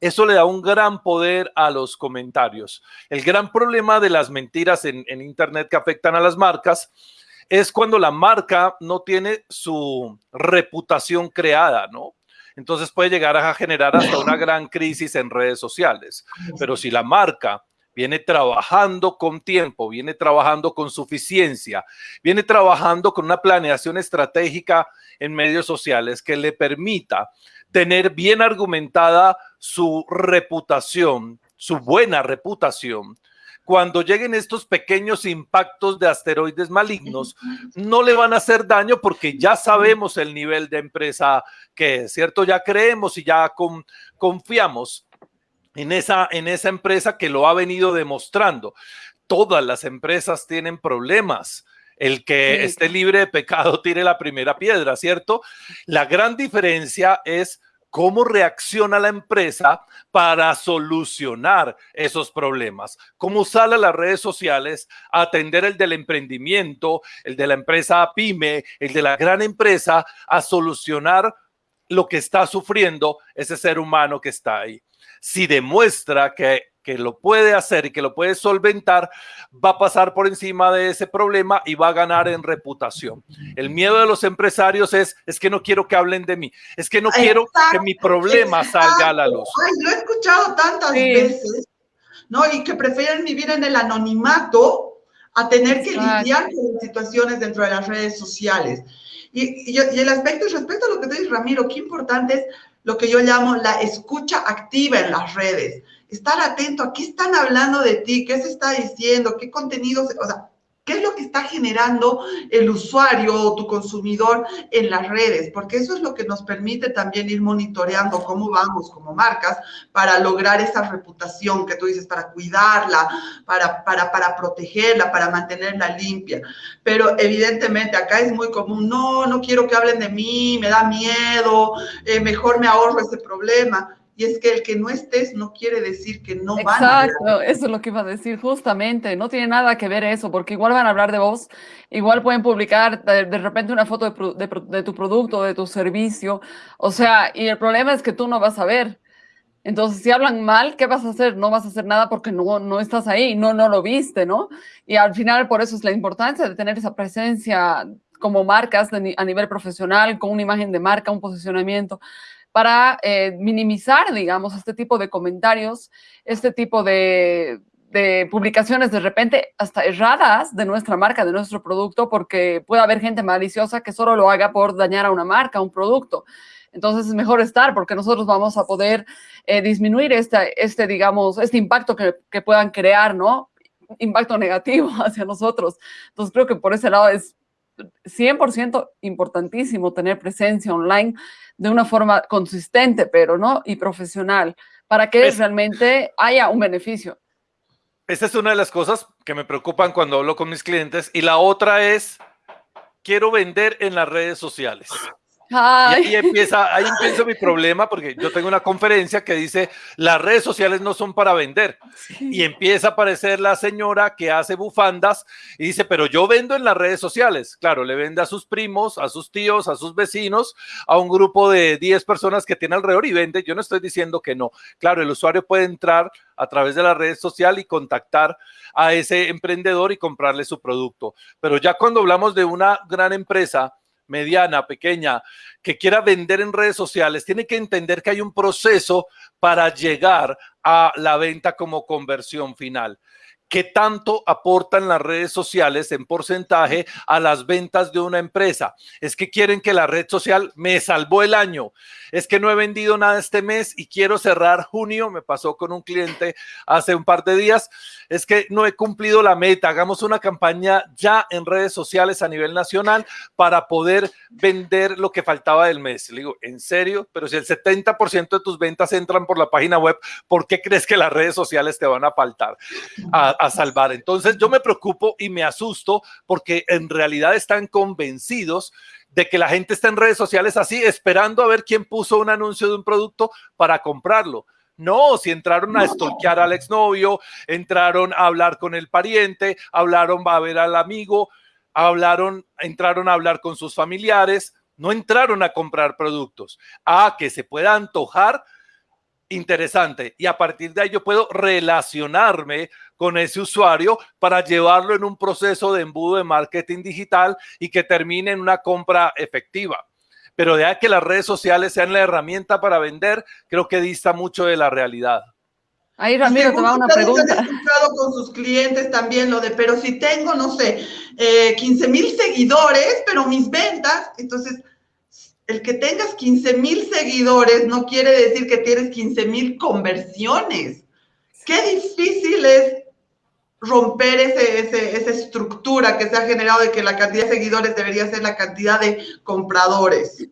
Eso le da un gran poder a los comentarios. El gran problema de las mentiras en, Internet que afectan a las marcas es cuando la marca no tiene su reputación creada, ¿no? Entonces puede llegar a generar hasta una gran crisis en redes sociales. Pero si la marca viene trabajando con tiempo, viene trabajando con suficiencia, viene trabajando con una planeación estratégica en medios sociales que le permita tener bien argumentada su reputación, su buena reputación, cuando lleguen estos pequeños impactos de asteroides malignos, no le van a hacer daño porque ya sabemos el nivel de empresa que es, ¿cierto? Ya creemos y ya confiamos en esa, en esa empresa que lo ha venido demostrando. Todas las empresas tienen problemas. El que esté libre de pecado tire la primera piedra, ¿cierto? La gran diferencia es cómo reacciona la empresa para solucionar esos problemas, cómo sale a las redes sociales a atender el del emprendimiento, el de la empresa pyme, el de la gran empresa, a solucionar lo que está sufriendo ese ser humano que está ahí. Si demuestra que que lo puede hacer y que lo puede solventar, va a pasar por encima de ese problema y va a ganar en reputación. El miedo de los empresarios es, es que no quiero que hablen de mí, es que no quiero que mi problema salga a la luz. Ay, lo he escuchado tantas veces, ¿no? Y que prefieren vivir en el anonimato a tener que lidiar con situaciones dentro de las redes sociales. Y, y, y el aspecto, respecto a lo que te dices, Ramiro, qué importante es lo que yo llamo la escucha activa en las redes. Estar atento a qué están hablando de ti, qué se está diciendo, qué contenidos, o sea, qué es lo que está generando el usuario o tu consumidor en las redes, porque eso es lo que nos permite también ir monitoreando cómo vamos como marcas para lograr esa reputación que tú dices, para cuidarla, para, para, para protegerla, para mantenerla limpia. Pero evidentemente acá es muy común, no, no quiero que hablen de mí, me da miedo, eh, mejor me ahorro ese problema y es que el que no estés no quiere decir que no van a Exacto, eso es lo que iba a decir justamente, no tiene nada que ver eso, porque igual van a hablar de vos, igual pueden publicar de, repente una foto de, de, tu producto, de tu servicio, o sea, y el problema es que tú no vas a ver. Entonces, si hablan mal, ¿qué vas a hacer? No vas a hacer nada porque no, no estás ahí, no, no lo viste, ¿no? Y al final, por eso es la importancia de tener esa presencia como marcas a nivel profesional, con una imagen de marca, un posicionamiento, para eh, minimizar, digamos, este tipo de comentarios, este tipo de, publicaciones de repente hasta erradas de nuestra marca, de nuestro producto, porque puede haber gente maliciosa que solo lo haga por dañar a una marca, a un producto. Entonces es mejor estar porque nosotros vamos a poder eh, disminuir este, este, digamos, este impacto que, que, puedan crear, ¿no? Impacto negativo hacia nosotros. Entonces creo que por ese lado es 100% importantísimo tener presencia online de una forma consistente, pero no y profesional, para que realmente haya un beneficio. Esa es una de las cosas que me preocupan cuando hablo con mis clientes y la otra es, quiero vender en las redes sociales. Y ahí empieza, ahí empieza mi problema porque yo tengo una conferencia que dice las redes sociales no son para vender y empieza a aparecer la señora que hace bufandas y dice pero yo vendo en las redes sociales claro le vende a sus primos a sus tíos a sus vecinos a un grupo de 10 personas que tiene alrededor y vende. Yo no estoy diciendo que no. Claro el usuario puede entrar a través de la red social y contactar a ese emprendedor y comprarle su producto. Pero ya cuando hablamos de una gran empresa mediana, pequeña, que quiera vender en redes sociales, tiene que entender que hay un proceso para llegar a la venta como conversión final. ¿Qué tanto aportan las redes sociales en porcentaje a las ventas de una empresa? Es que quieren que la red social me salvó el año. Es que no he vendido nada este mes y quiero cerrar junio. Me pasó con un cliente hace un par de días. Es que no he cumplido la meta. Hagamos una campaña ya en redes sociales a nivel nacional para poder vender lo que faltaba del mes. Le digo, ¿en serio? Pero si el 70% de tus ventas entran por la página web, ¿por qué crees que las redes sociales te van a faltar? A salvar. Entonces yo me preocupo y me asusto porque en realidad están convencidos de que la gente está en redes sociales así, esperando a ver quién puso un anuncio de un producto para comprarlo. No, si entraron a stalkear al exnovio, entraron a hablar con el pariente, hablaron a ver al amigo, hablaron, entraron a hablar con sus familiares, no entraron a comprar productos. A que se pueda antojar interesante y a partir de ahí yo puedo relacionarme con ese usuario para llevarlo en un proceso de embudo de marketing digital y que termine en una compra efectiva. Pero de ahí que las redes sociales sean la herramienta para vender, creo que dista mucho de la realidad. Ahí Ramiro te va una pregunta. Han escuchado con sus clientes también lo de, pero si tengo, no sé, eh, 15 mil seguidores, pero mis ventas, entonces el que tengas 15 mil seguidores no quiere decir que tienes 15 mil conversiones. Qué difícil es romper ese, esa estructura que se ha generado de que la cantidad de seguidores debería ser la cantidad de compradores.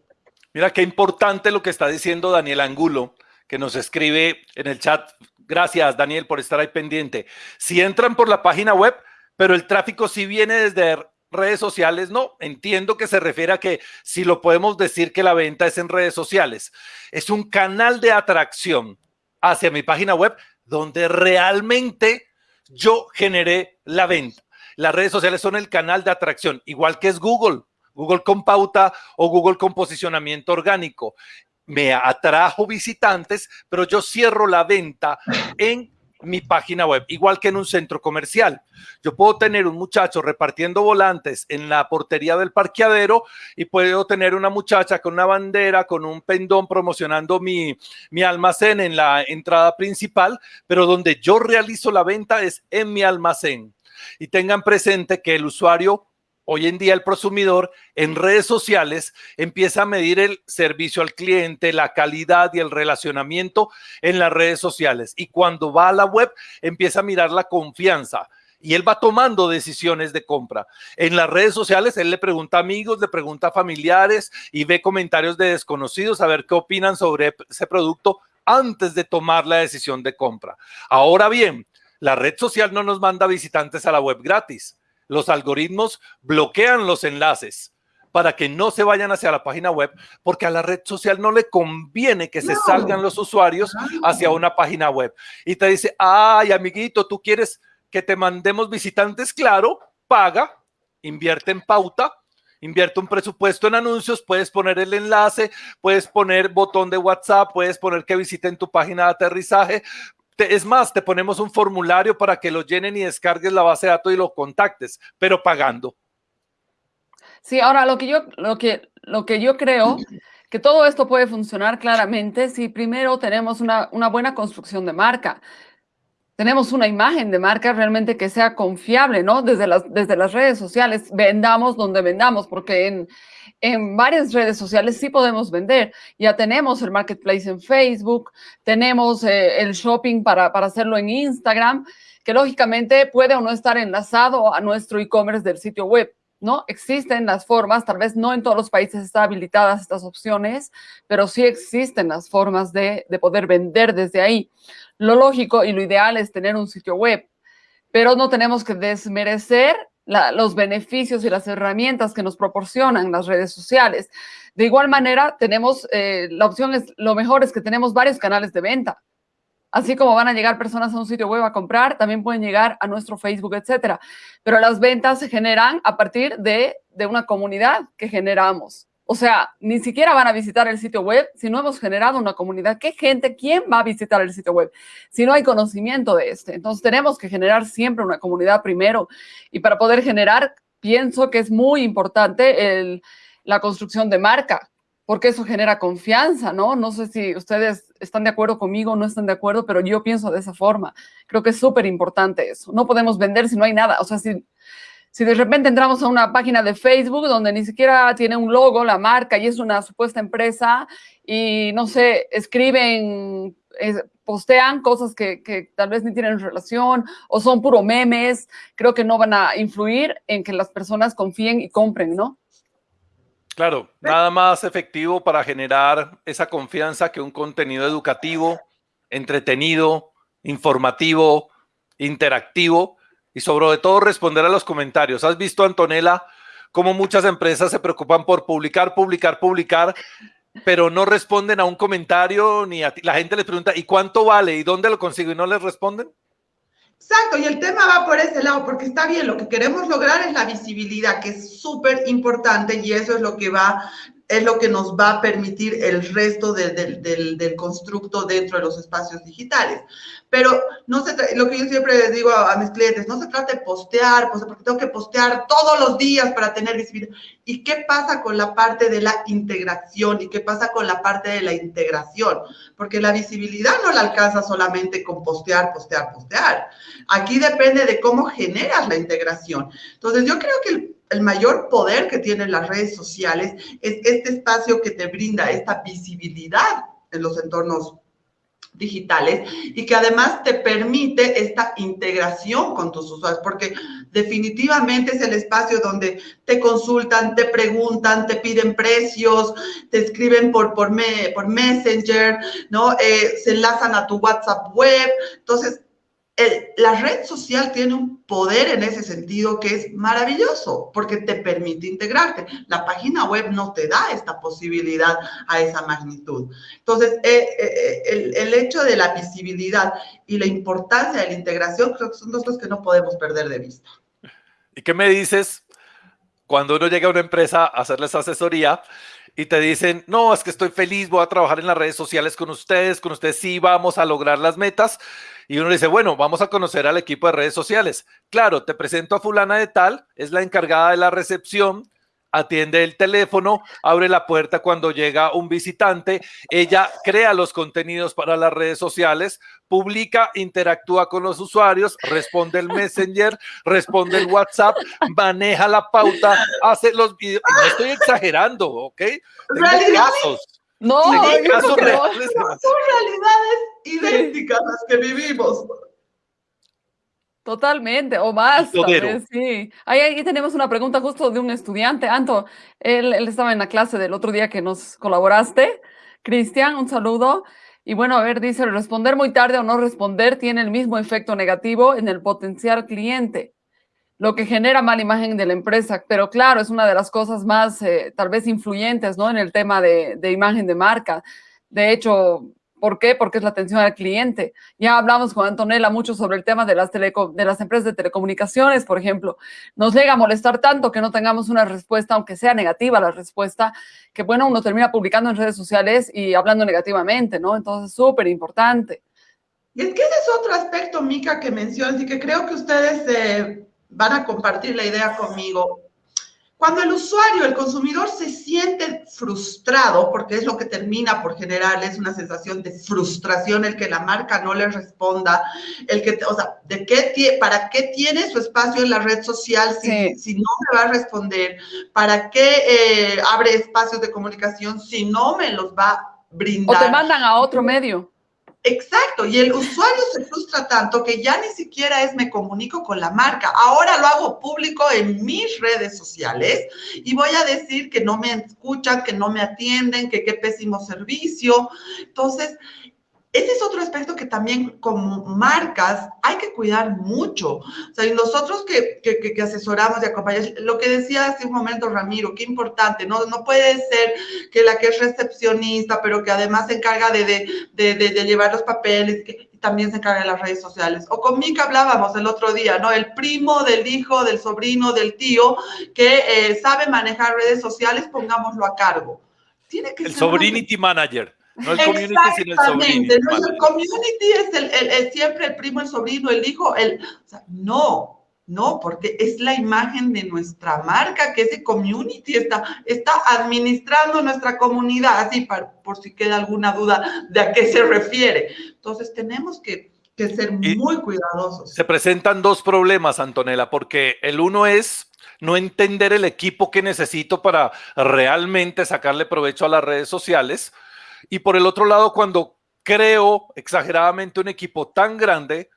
Mira qué importante lo que está diciendo Daniel Angulo, que nos escribe en el chat. Gracias, Daniel, por estar ahí pendiente. Si entran por la página web, pero el tráfico sí viene desde redes sociales, no, entiendo que se refiere a que si lo podemos decir que la venta es en redes sociales, es un canal de atracción hacia mi página web donde realmente yo generé la venta. Las redes sociales son el canal de atracción, igual que es Google. Google con pauta o Google con posicionamiento orgánico. Me atrajo visitantes, pero yo cierro la venta en mi página web, igual que en un centro comercial. Yo puedo tener un muchacho repartiendo volantes en la portería del parqueadero y puedo tener una muchacha con una bandera, con un pendón promocionando mi, mi almacén en la entrada principal, pero donde yo realizo la venta es en mi almacén. Y tengan presente que el usuario Hoy en día el prosumidor en redes sociales empieza a medir el servicio al cliente, la calidad y el relacionamiento en las redes sociales. Y cuando va a la web empieza a mirar la confianza y él va tomando decisiones de compra. En las redes sociales él le pregunta a amigos, le pregunta a familiares y ve comentarios de desconocidos a ver qué opinan sobre ese producto antes de tomar la decisión de compra. Ahora bien, la red social no nos manda visitantes a la web gratis los algoritmos bloquean los enlaces para que no se vayan hacia la página web, porque a la red social no le conviene que se salgan los usuarios hacia una página web. Y te dice, ay, amiguito, tú quieres que te mandemos visitantes, claro, paga, invierte en pauta, invierte un presupuesto en anuncios, puedes poner el enlace, puedes poner botón de WhatsApp, puedes poner que visiten tu página de aterrizaje, es más, te ponemos un formulario para que lo llenen y descargues la base de datos y lo contactes, pero pagando. Sí, ahora lo que yo, lo que, lo que yo creo que todo esto puede funcionar claramente si primero tenemos una, una buena construcción de marca. Tenemos una imagen de marca realmente que sea confiable, ¿no? Desde las, desde las redes sociales, vendamos donde vendamos, porque en, en varias redes sociales sí podemos vender. Ya tenemos el marketplace en Facebook, tenemos eh, el shopping para, para hacerlo en Instagram, que lógicamente puede o no estar enlazado a nuestro e-commerce del sitio web. ¿no? Existen las formas, tal vez no en todos los países están habilitadas estas opciones, pero sí existen las formas de, de poder vender desde ahí. Lo lógico y lo ideal es tener un sitio web, pero no tenemos que desmerecer los beneficios y las herramientas que nos proporcionan las redes sociales. De igual manera, tenemos, eh, la opción es, lo mejor es que tenemos varios canales de venta. Así como van a llegar personas a un sitio web a comprar, también pueden llegar a nuestro Facebook, etcétera. Pero las ventas se generan a partir de, de una comunidad que generamos. O sea, ni siquiera van a visitar el sitio web si no hemos generado una comunidad. ¿Qué gente, quién va a visitar el sitio web si no hay conocimiento de este? Entonces tenemos que generar siempre una comunidad primero. Y para poder generar, pienso que es muy importante la construcción de marca, porque eso genera confianza, ¿no? No sé si ustedes están de acuerdo conmigo o no están de acuerdo, pero yo pienso de esa forma. Creo que es súper importante eso. No podemos vender si no hay nada. O sea, si si de repente entramos a una página de Facebook donde ni siquiera tiene un logo, la marca, y es una supuesta empresa, y no sé, escriben, postean cosas que, tal vez ni tienen relación o son puro memes, creo que no van a influir en que las personas confíen y compren, ¿no? Claro, nada más efectivo para generar esa confianza que un contenido educativo, entretenido, informativo, interactivo, y sobre todo responder a los comentarios. ¿Has visto, Antonella, cómo muchas empresas se preocupan por publicar, publicar, publicar, pero no responden a un comentario ni a La gente les pregunta, ¿y cuánto vale? ¿Y dónde lo consigo? Y no les responden. Exacto, y el tema va por ese lado, porque está bien, lo que queremos lograr es la visibilidad, que es súper importante y eso es lo que va es lo que nos va a permitir el resto del, del, constructo dentro de los espacios digitales. Pero no se lo que yo siempre les digo a, mis clientes, no se trata de postear, pues, porque tengo que postear todos los días para tener visibilidad. ¿Y qué pasa con la parte de la integración? ¿Y qué pasa con la parte de la integración? Porque la visibilidad no la alcanza solamente con postear, postear, postear. Aquí depende de cómo generas la integración. Entonces, yo creo que el el mayor poder que tienen las redes sociales es este espacio que te brinda esta visibilidad en los entornos digitales y que además te permite esta integración con tus usuarios, porque definitivamente es el espacio donde te consultan, te preguntan, te piden precios, te escriben por, por, por Messenger, ¿no? Eh, se enlazan a tu WhatsApp web. Entonces, la red social tiene un poder en ese sentido que es maravilloso porque te permite integrarte. La página web no te da esta posibilidad a esa magnitud. Entonces, eh, eh, el, el, hecho de la visibilidad y la importancia de la integración creo que son dos cosas que no podemos perder de vista. ¿Y qué me dices cuando uno llega a una empresa a hacerles asesoría y te dicen, no, es que estoy feliz, voy a trabajar en las redes sociales con ustedes, con ustedes sí vamos a lograr las metas, y uno dice, bueno, vamos a conocer al equipo de redes sociales. Claro, te presento a fulana de tal, es la encargada de la recepción, atiende el teléfono, abre la puerta cuando llega un visitante, ella crea los contenidos para las redes sociales, publica, interactúa con los usuarios, responde el Messenger, responde el WhatsApp, maneja la pauta, hace los videos. No estoy exagerando, ¿ok? Tengo casos. No, son realidades idénticas las que vivimos. Totalmente, o más, sí. Ahí, ahí, tenemos una pregunta justo de un estudiante, Anto, él, él estaba en la clase del otro día que nos colaboraste. Cristian, un saludo. Y bueno, a ver, dice, responder muy tarde o no responder tiene el mismo efecto negativo en el potencial cliente, lo que genera mala imagen de la empresa. Pero claro, es una de las cosas más, eh, tal vez, influyentes, ¿no? En el tema de, de imagen de marca. De hecho, ¿Por qué? Porque es la atención al cliente. Ya hablamos con Antonella mucho sobre el tema de las, de las empresas de telecomunicaciones, por ejemplo. Nos llega a molestar tanto que no tengamos una respuesta, aunque sea negativa la respuesta, que bueno, uno termina publicando en redes sociales y hablando negativamente, ¿no? Entonces, súper importante. Y es que ese es otro aspecto, Mica, que mencionas y que creo que ustedes eh, van a compartir la idea conmigo. Cuando el usuario, el consumidor se siente frustrado, porque es lo que termina por generarles una sensación de frustración, el que la marca no le responda, el que, o sea, ¿de qué, ¿para qué tiene su espacio en la red social si, si no me va a responder? ¿Para qué eh, abre espacios de comunicación si no me los va a brindar? O te mandan a otro medio. Exacto, y el usuario se frustra tanto que ya ni siquiera es me comunico con la marca. Ahora lo hago público en mis redes sociales y voy a decir que no me escuchan, que no me atienden, que qué pésimo servicio. Entonces, ese es otro aspecto que también como marcas hay que cuidar mucho. O sea, y nosotros que, que, asesoramos y acompañamos, lo que decía hace un momento Ramiro, qué importante, ¿no? No puede ser que la que es recepcionista, pero que además se encarga de, de, de, de llevar los papeles, que, también se encarga de las redes sociales. O con Mica hablábamos el otro día, ¿no? El primo del hijo, del sobrino, del tío, que eh, sabe manejar redes sociales, pongámoslo a cargo. Tiene que el sobrinity manager. No el community, sino el sobrino. No, el community es el, el, siempre el primo, el sobrino, el hijo. El, o sea, no, no, porque es la imagen de nuestra marca, que ese community está, está administrando nuestra comunidad, así por si queda alguna duda de a qué se refiere. Entonces tenemos que, que ser muy cuidadosos. Se presentan dos problemas, Antonella, porque el uno es no entender el equipo que necesito para realmente sacarle provecho a las redes sociales y por el otro lado, cuando creo exageradamente un equipo tan grande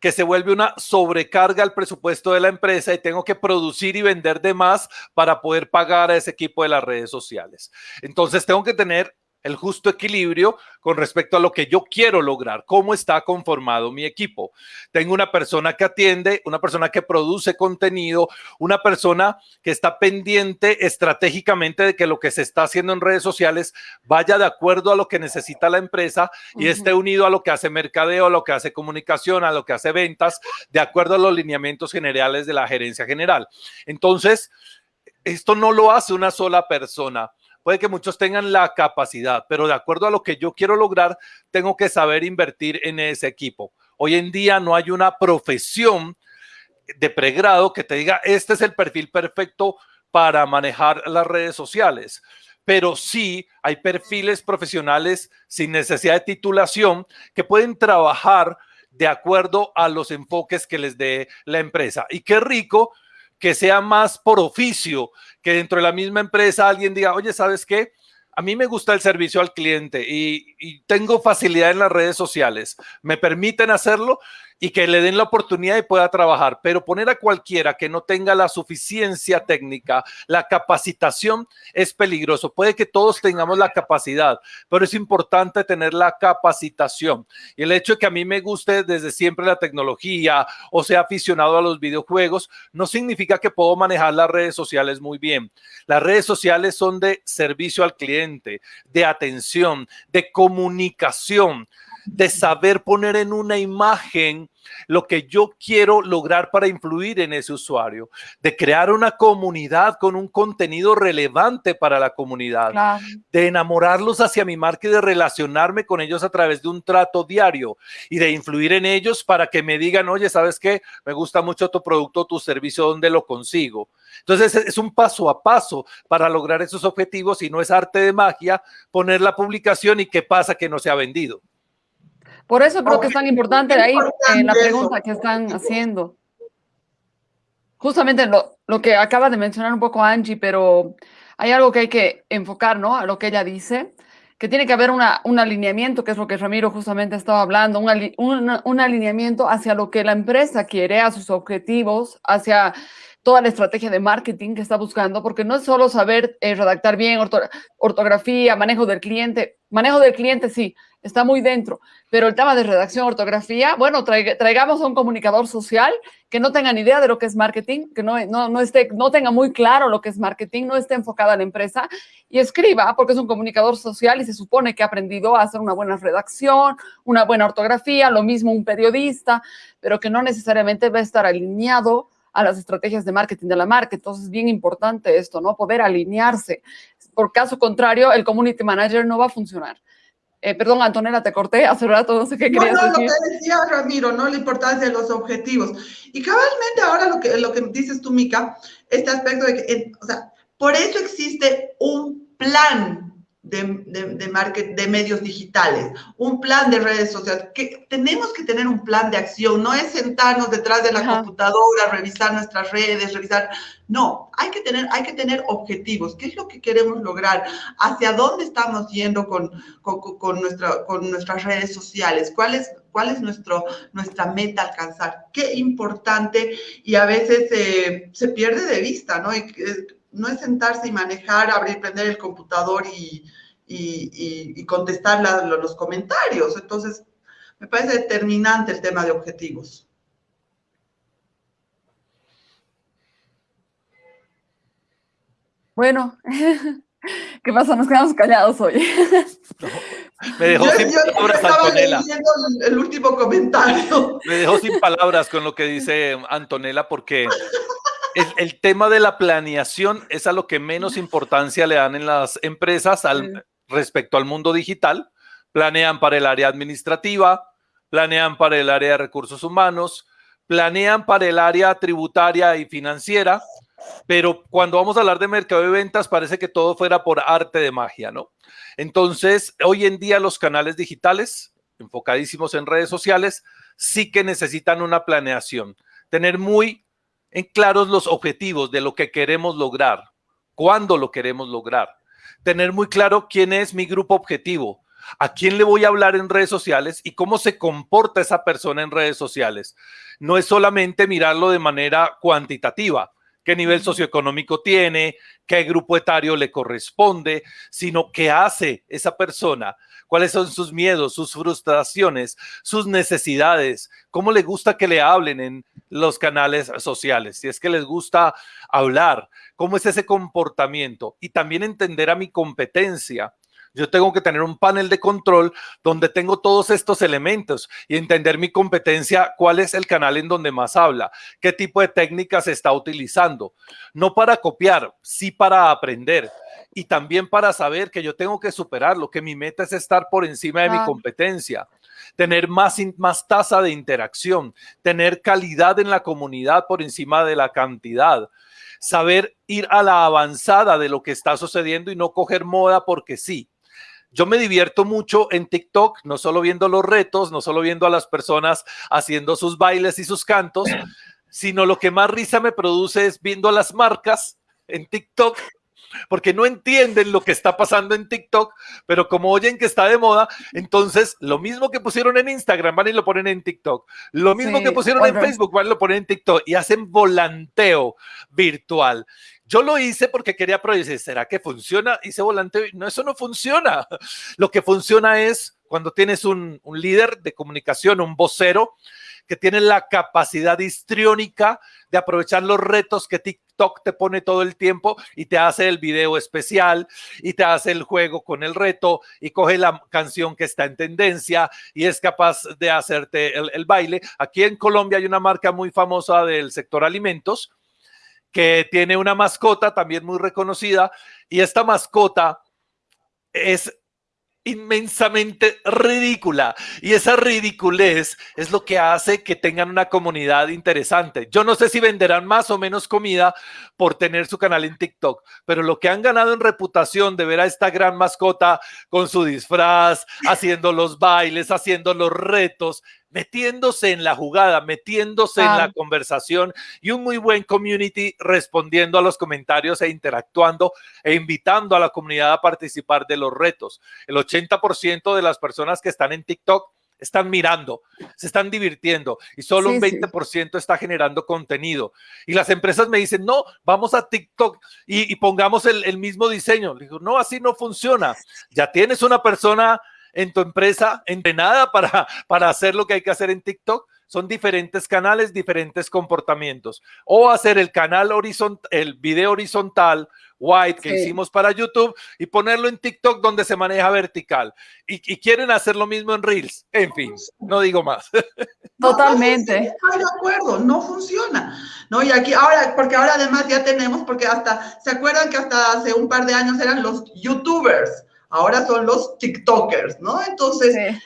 que se vuelve una sobrecarga al presupuesto de la empresa y tengo que producir y vender de más para poder pagar a ese equipo de las redes sociales. Entonces tengo que tener el justo equilibrio con respecto a lo que yo quiero lograr, cómo está conformado mi equipo. Tengo una persona que atiende, una persona que produce contenido, una persona que está pendiente estratégicamente de que lo que se está haciendo en redes sociales vaya de acuerdo a lo que necesita la empresa y esté unido a lo que hace mercadeo, a lo que hace comunicación, a lo que hace ventas, de acuerdo a los lineamientos generales de la gerencia general. Entonces, esto no lo hace una sola persona Puede que muchos tengan la capacidad, pero de acuerdo a lo que yo quiero lograr, tengo que saber invertir en ese equipo. Hoy en día no hay una profesión de pregrado que te diga, este es el perfil perfecto para manejar las redes sociales. Pero sí hay perfiles profesionales sin necesidad de titulación que pueden trabajar de acuerdo a los enfoques que les dé la empresa. Y qué rico que sea más por oficio, que dentro de la misma empresa alguien diga, oye, ¿sabes qué? a mí me gusta el servicio al cliente y, y, tengo facilidad en las redes sociales. Me permiten hacerlo y que le den la oportunidad y pueda trabajar. Pero poner a cualquiera que no tenga la suficiencia técnica, la capacitación, es peligroso. Puede que todos tengamos la capacidad, pero es importante tener la capacitación. Y el hecho de que a mí me guste desde siempre la tecnología o sea aficionado a los videojuegos, no significa que puedo manejar las redes sociales muy bien. Las redes sociales son de servicio al cliente, de atención, de comunicación de saber poner en una imagen lo que yo quiero lograr para influir en ese usuario, de crear una comunidad con un contenido relevante para la comunidad, de enamorarlos hacia mi marca y de relacionarme con ellos a través de un trato diario y de influir en ellos para que me digan, oye, ¿sabes qué? Me gusta mucho tu producto, tu servicio, ¿dónde lo consigo? Entonces es un paso a paso para lograr esos objetivos y no es arte de magia poner la publicación y qué pasa que no se ha vendido. Por eso creo que es tan importante ahí en la pregunta que están haciendo. Justamente lo, lo que acaba de mencionar un poco Angie, pero hay algo que hay que enfocar, ¿no? A lo que ella dice, que tiene que haber una, un alineamiento, que es lo que Ramiro justamente estaba hablando, un, un, un alineamiento hacia lo que la empresa quiere, a sus objetivos, hacia toda la estrategia de marketing que está buscando, porque no es solo saber eh, redactar bien, ortografía, manejo del cliente, manejo del cliente sí, está muy dentro, pero el tema de redacción, ortografía, bueno, traigamos a un comunicador social que no tenga ni idea de lo que es marketing, que no, no, no, esté, no tenga muy claro lo que es marketing, no esté enfocada en la empresa y escriba, porque es un comunicador social y se supone que ha aprendido a hacer una buena redacción, una buena ortografía, lo mismo un periodista, pero que no necesariamente va a estar alineado a las estrategias de marketing de la marca. Entonces, es bien importante esto, ¿no? Poder alinearse. Por caso contrario, el community manager no va a funcionar. Eh, perdón, Antonella, te corté hace rato, no sé qué querías no, no, lo que decía Ramiro, ¿no? La importancia de los objetivos. Y cabalmente ahora lo que, lo que dices tú, Mica, este aspecto de que, o sea, por eso existe un plan de, de, market, de medios digitales, un plan de redes sociales, que tenemos que tener un plan de acción, no es sentarnos detrás de la computadora, revisar nuestras redes, revisar, no, hay que, tener, hay que tener objetivos, qué es lo que queremos lograr, hacia dónde estamos yendo con, con, con, nuestra, con nuestras redes sociales, cuál es, cuál es nuestro, nuestra meta alcanzar, qué importante y a veces eh, se pierde de vista, ¿no? Y, no es sentarse y manejar, abrir, prender el computador y, y, contestar los comentarios. Entonces, me parece determinante el tema de objetivos. Bueno, ¿qué pasa? Nos quedamos callados hoy. me dejó sin palabras, Antonella. el último comentario. Me dejó sin palabras con lo que dice Antonella porque el, tema de la planeación es a lo que menos importancia le dan en las empresas al, respecto al mundo digital. Planean para el área administrativa, planean para el área de recursos humanos, planean para el área tributaria y financiera, pero cuando vamos a hablar de mercado de ventas parece que todo fuera por arte de magia, ¿no? Entonces, hoy en día los canales digitales, enfocadísimos en redes sociales, sí que necesitan una planeación, tener muy en claros los objetivos de lo que queremos lograr, cuándo lo queremos lograr, tener muy claro quién es mi grupo objetivo, a quién le voy a hablar en redes sociales y cómo se comporta esa persona en redes sociales. No es solamente mirarlo de manera cuantitativa, qué nivel socioeconómico tiene, qué grupo etario le corresponde, sino qué hace esa persona, cuáles son sus miedos, sus frustraciones, sus necesidades, cómo le gusta que le hablen en los canales sociales, si es que les gusta hablar, cómo es ese comportamiento y también entender a mi competencia. Yo tengo que tener un panel de control donde tengo todos estos elementos y entender mi competencia, cuál es el canal en donde más habla, qué tipo de técnicas está utilizando. No para copiar, sí para aprender y también para saber que yo tengo que superarlo, que mi meta es estar por encima de mi competencia, tener más, más tasa de interacción, tener calidad en la comunidad por encima de la cantidad, saber ir a la avanzada de lo que está sucediendo y no coger moda porque sí. Yo me divierto mucho en TikTok, no solo viendo los retos, no solo viendo a las personas haciendo sus bailes y sus cantos, sino lo que más risa me produce es viendo a las marcas en TikTok porque no entienden lo que está pasando en TikTok, pero como oyen que está de moda, entonces lo mismo que pusieron en Instagram van y lo ponen en TikTok, lo mismo que pusieron en Facebook van y lo ponen en TikTok y hacen volanteo virtual. Yo lo hice porque quería probar, ¿será que funciona? Hice volanteo y no, eso no funciona. Lo que funciona es cuando tienes un, un líder de comunicación, un vocero, que tiene la capacidad histriónica de aprovechar los retos que TikTok te pone todo el tiempo y te hace el video especial y te hace el juego con el reto y coge la canción que está en tendencia y es capaz de hacerte el baile. Aquí en Colombia hay una marca muy famosa del sector alimentos que tiene una mascota también muy reconocida y esta mascota es inmensamente ridícula y esa ridiculez es lo que hace que tengan una comunidad interesante. Yo no sé si venderán más o menos comida por tener su canal en TikTok, pero lo que han ganado en reputación de ver a esta gran mascota con su disfraz, haciendo los bailes, haciendo los retos, metiéndose en la jugada, metiéndose en la conversación y un muy buen community respondiendo a los comentarios e interactuando e invitando a la comunidad a participar de los retos. El 80% de las personas que están en TikTok están mirando, se están divirtiendo y solo un 20% está generando contenido. Y las empresas me dicen, no, vamos a TikTok y, pongamos el, el, mismo diseño. Le digo, no, así no funciona. Ya tienes una persona en tu empresa entrenada para, para hacer lo que hay que hacer en TikTok. Son diferentes canales, diferentes comportamientos. O hacer el canal horizontal, el video horizontal, white, que hicimos para YouTube, y ponerlo en TikTok donde se maneja vertical. Y, quieren hacer lo mismo en Reels. En fin, no digo más. Totalmente. estoy de acuerdo, no funciona. ¿no? Y aquí ahora, porque ahora además ya tenemos, porque hasta, ¿se acuerdan que hasta hace un par de años eran los YouTubers? Ahora son los TikTokers, ¿no? Entonces, e,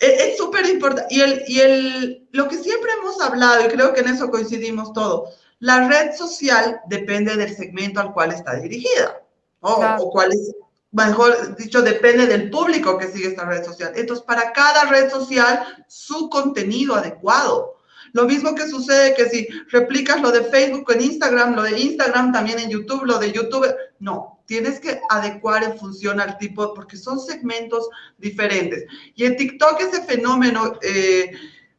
es súper importante. Y, el, y el, lo que siempre hemos hablado, y creo que en eso coincidimos todos, la red social depende del segmento al cual está dirigida, o cuál es, mejor dicho, depende del público que sigue esta red social. Entonces, para cada red social, su contenido adecuado. Lo mismo que sucede que si replicas lo de Facebook en Instagram, lo de Instagram también en YouTube, lo de YouTube, no, tienes que adecuar en función al tipo, porque son segmentos diferentes. Y en TikTok ese fenómeno, eh,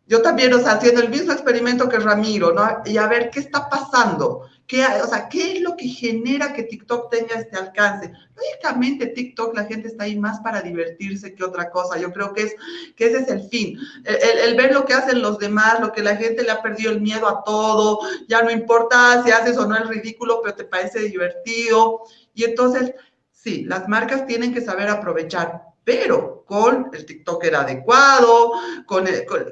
yo también, o sea, haciendo el mismo experimento que Ramiro, ¿no? Y a ver qué está pasando. ¿Qué, o sea, ¿qué es lo que genera que TikTok tenga este alcance? Lógicamente, TikTok, la gente está ahí más para divertirse que otra cosa. Yo creo que, es, que ese es el fin. El, ver lo que hacen los demás, lo que la gente le ha perdido el miedo a todo, ya no importa si haces o no el ridículo, pero te parece divertido. Y entonces, sí, las marcas tienen que saber aprovechar, pero con el TikToker adecuado, con,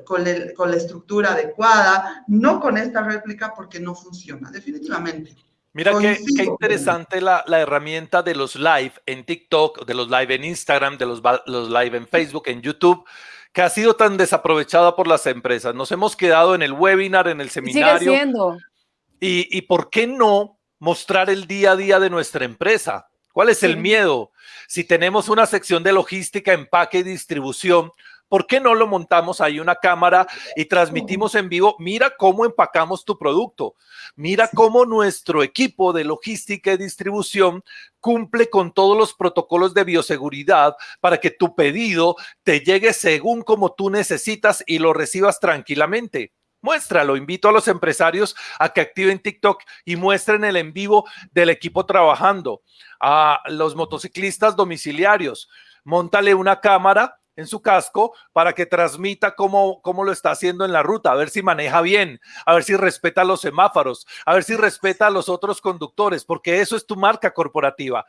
con, la estructura adecuada, no con esta réplica porque no funciona, definitivamente. Mira qué, interesante la, la, herramienta de los live en TikTok, de los live en Instagram, de los, los live en Facebook, en YouTube, que ha sido tan desaprovechada por las empresas. Nos hemos quedado en el webinar, en el seminario. Sigue siendo. Y, y por qué no mostrar el día a día de nuestra empresa. ¿Cuál es el miedo? Si tenemos una sección de logística, empaque y distribución, ¿por qué no lo montamos ahí una cámara y transmitimos en vivo? Mira cómo empacamos tu producto. Mira cómo nuestro equipo de logística y distribución cumple con todos los protocolos de bioseguridad para que tu pedido te llegue según como tú necesitas y lo recibas tranquilamente. Muéstralo, invito a los empresarios a que activen TikTok y muestren el en vivo del equipo trabajando. A los motociclistas domiciliarios, montale una cámara en su casco para que transmita cómo, cómo lo está haciendo en la ruta, a ver si maneja bien, a ver si respeta los semáforos, a ver si respeta a los otros conductores, porque eso es tu marca corporativa.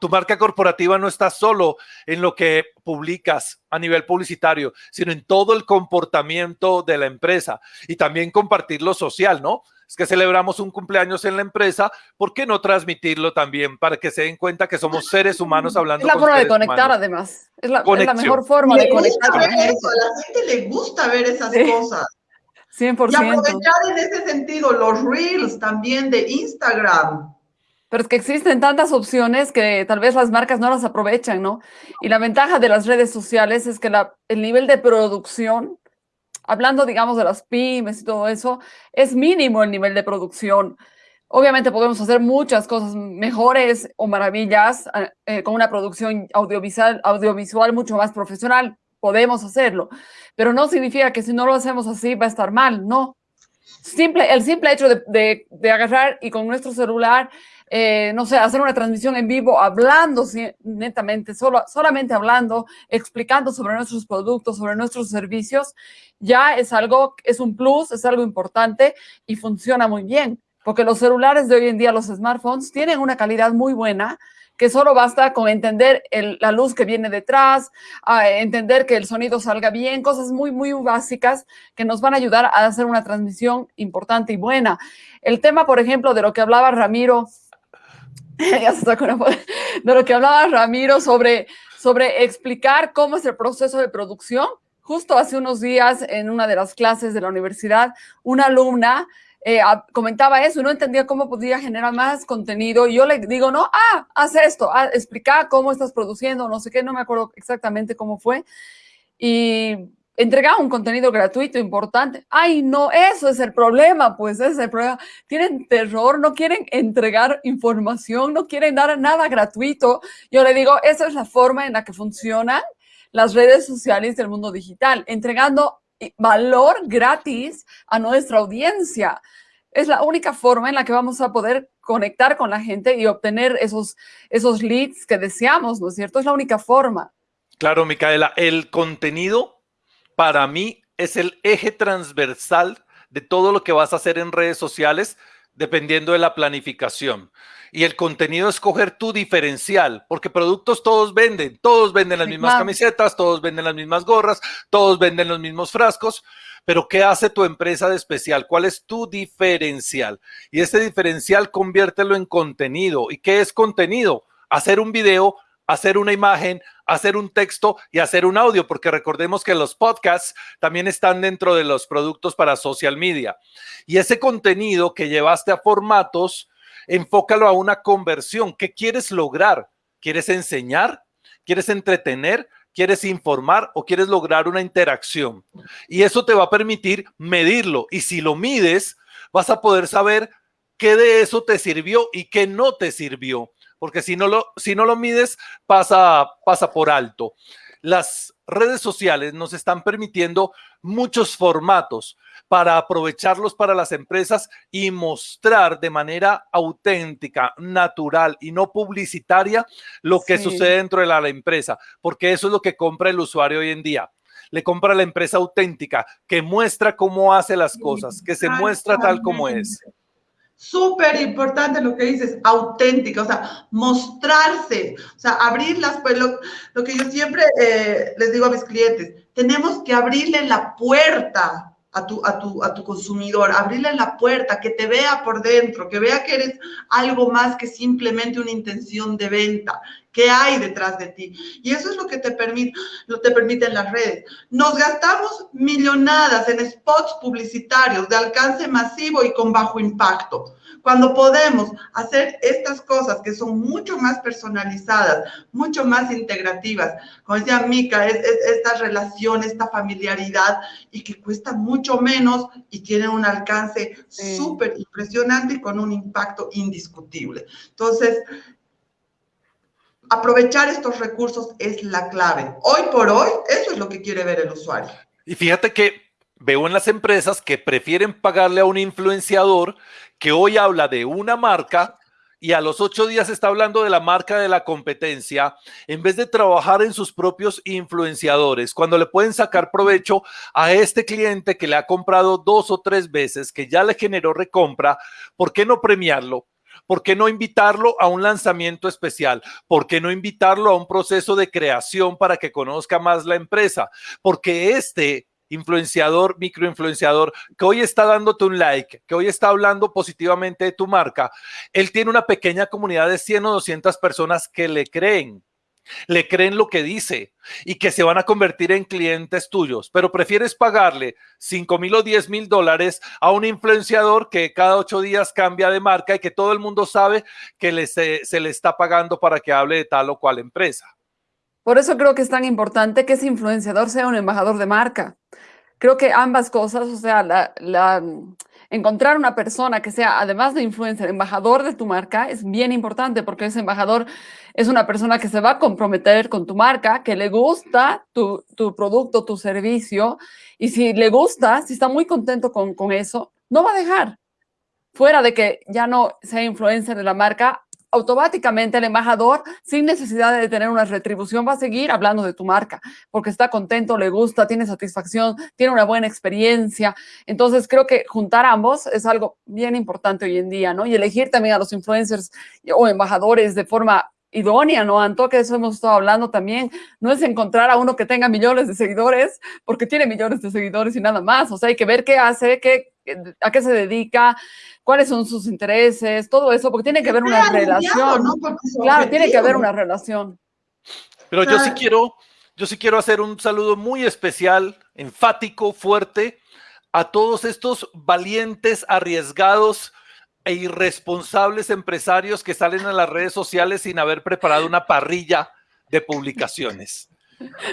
Tu marca corporativa no está solo en lo que publicas a nivel publicitario, sino en todo el comportamiento de la empresa y también compartir lo social, ¿no? Es que celebramos un cumpleaños en la empresa, ¿por qué no transmitirlo también para que se den cuenta que somos seres humanos hablando? Es la forma de conectar, además. Es la, mejor forma de conectar. a la gente le gusta ver esas cosas. 100%. Y aprovechar en ese sentido los reels también de Instagram. Pero es que existen tantas opciones que tal vez las marcas no las aprovechan, ¿no? Y la ventaja de las redes sociales es que la, el nivel de producción, hablando, digamos, de las pymes y todo eso, es mínimo el nivel de producción. Obviamente podemos hacer muchas cosas mejores o maravillas eh, eh, con una producción audiovisual, audiovisual mucho más profesional. Podemos hacerlo, pero no significa que si no lo hacemos así va a estar mal, no. Simple, el simple hecho de, de, agarrar y con nuestro celular, eh, no sé, hacer una transmisión en vivo, hablando netamente, solo, solamente hablando, explicando sobre nuestros productos, sobre nuestros servicios, ya es algo, es un plus, es algo importante y funciona muy bien porque los celulares de hoy en día, los smartphones, tienen una calidad muy buena, que solo basta con entender la luz que viene detrás, entender que el sonido salga bien, cosas muy, muy básicas que nos van a ayudar a hacer una transmisión importante y buena. El tema, por ejemplo, de lo que hablaba Ramiro, de lo que hablaba Ramiro sobre, sobre explicar cómo es el proceso de producción. Justo hace unos días, en una de las clases de la universidad, una alumna eh, comentaba eso, no entendía cómo podía generar más contenido. Y yo le digo, no, ah, haz esto, ah, explica cómo estás produciendo, no sé qué, no me acuerdo exactamente cómo fue. Y entregaba un contenido gratuito importante. Ay, no, eso es el problema, pues ese es el problema. Tienen terror, no quieren entregar información, no quieren dar nada gratuito. Yo le digo, esa es la forma en la que funcionan las redes sociales del mundo digital, entregando valor gratis a nuestra audiencia. Es la única forma en la que vamos a poder conectar con la gente y obtener esos, esos leads que deseamos, ¿no es cierto? Es la única forma. Claro, Micaela, el contenido para mí es el eje transversal de todo lo que vas a hacer en redes sociales dependiendo de la planificación y el contenido escoger tu diferencial, porque productos todos venden, todos venden las mismas camisetas, todos venden las mismas gorras, todos venden los mismos frascos, pero ¿qué hace tu empresa de especial? ¿Cuál es tu diferencial? Y ese diferencial conviértelo en contenido. ¿Y qué es contenido? Hacer un video, hacer una imagen, hacer un texto y hacer un audio, porque recordemos que los podcasts también están dentro de los productos para social media. Y ese contenido que llevaste a formatos, enfócalo a una conversión. ¿Qué quieres lograr? ¿Quieres enseñar? ¿Quieres entretener? ¿Quieres informar o quieres lograr una interacción? Y eso te va a permitir medirlo. Y si lo mides, vas a poder saber qué de eso te sirvió y qué no te sirvió. Porque si no lo, si no lo mides, pasa, pasa por alto. Las redes sociales nos están permitiendo muchos formatos para aprovecharlos para las empresas y mostrar de manera auténtica, natural y no publicitaria lo que sucede dentro de la, empresa, porque eso es lo que compra el usuario hoy en día le compra la empresa auténtica, que muestra cómo hace las cosas, que se muestra tal como es. Súper importante lo que dices, auténtica, o sea, mostrarse, o sea, abrir las, pues lo, que yo siempre eh, les digo a mis clientes, tenemos que abrirle la puerta a tu, a, tu, a tu consumidor, abrirle la puerta, que te vea por dentro, que vea que eres algo más que simplemente una intención de venta, que hay detrás de ti. Y eso es lo que te, permite, lo te permiten las redes. Nos gastamos millonadas en spots publicitarios de alcance masivo y con bajo impacto. Cuando podemos hacer estas cosas que son mucho más personalizadas, mucho más integrativas, como decía Mica, es, esta relación, esta familiaridad y que cuesta mucho menos y tienen un alcance súper impresionante y con un impacto indiscutible. Entonces, aprovechar estos recursos es la clave. Hoy por hoy, eso es lo que quiere ver el usuario. Y fíjate que veo en las empresas que prefieren pagarle a un influenciador que hoy habla de una marca y a los ocho días está hablando de la marca de la competencia, en vez de trabajar en sus propios influenciadores, cuando le pueden sacar provecho a este cliente que le ha comprado dos o tres veces, que ya le generó recompra, ¿por qué no premiarlo? ¿Por qué no invitarlo a un lanzamiento especial? ¿Por qué no invitarlo a un proceso de creación para que conozca más la empresa? Porque este influenciador, microinfluenciador, que hoy está dándote un like, que hoy está hablando positivamente de tu marca, él tiene una pequeña comunidad de 100 o 200 personas que le creen, le creen lo que dice y que se van a convertir en clientes tuyos, pero prefieres pagarle 5 mil o 10 mil dólares a un influenciador que cada ocho días cambia de marca y que todo el mundo sabe que se, se le está pagando para que hable de tal o cual empresa. Por eso creo que es tan importante que ese influenciador sea un embajador de marca. Creo que ambas cosas, o sea, la, encontrar una persona que sea, además de influencer, embajador de tu marca, es bien importante porque ese embajador es una persona que se va a comprometer con tu marca, que le gusta tu, producto, tu servicio, y si le gusta, si está muy contento con, con eso, no va a dejar. Fuera de que ya no sea influencer de la marca, automáticamente el embajador, sin necesidad de tener una retribución, va a seguir hablando de tu marca, porque está contento, le gusta, tiene satisfacción, tiene una buena experiencia. Entonces, creo que juntar ambos es algo bien importante hoy en día, ¿no? Y elegir también a los influencers o embajadores de forma idónea, ¿no, Anto? Que eso hemos estado hablando también. No es encontrar a uno que tenga millones de seguidores, porque tiene millones de seguidores y nada más. O sea, hay que ver qué hace, qué, a qué se dedica, cuáles son sus intereses, todo eso, porque tiene que haber una relación. Claro, tiene que haber una relación. Pero yo sí quiero, yo sí quiero hacer un saludo muy especial, enfático, fuerte, a todos estos valientes, arriesgados e irresponsables empresarios que salen a las redes sociales sin haber preparado una parrilla de publicaciones.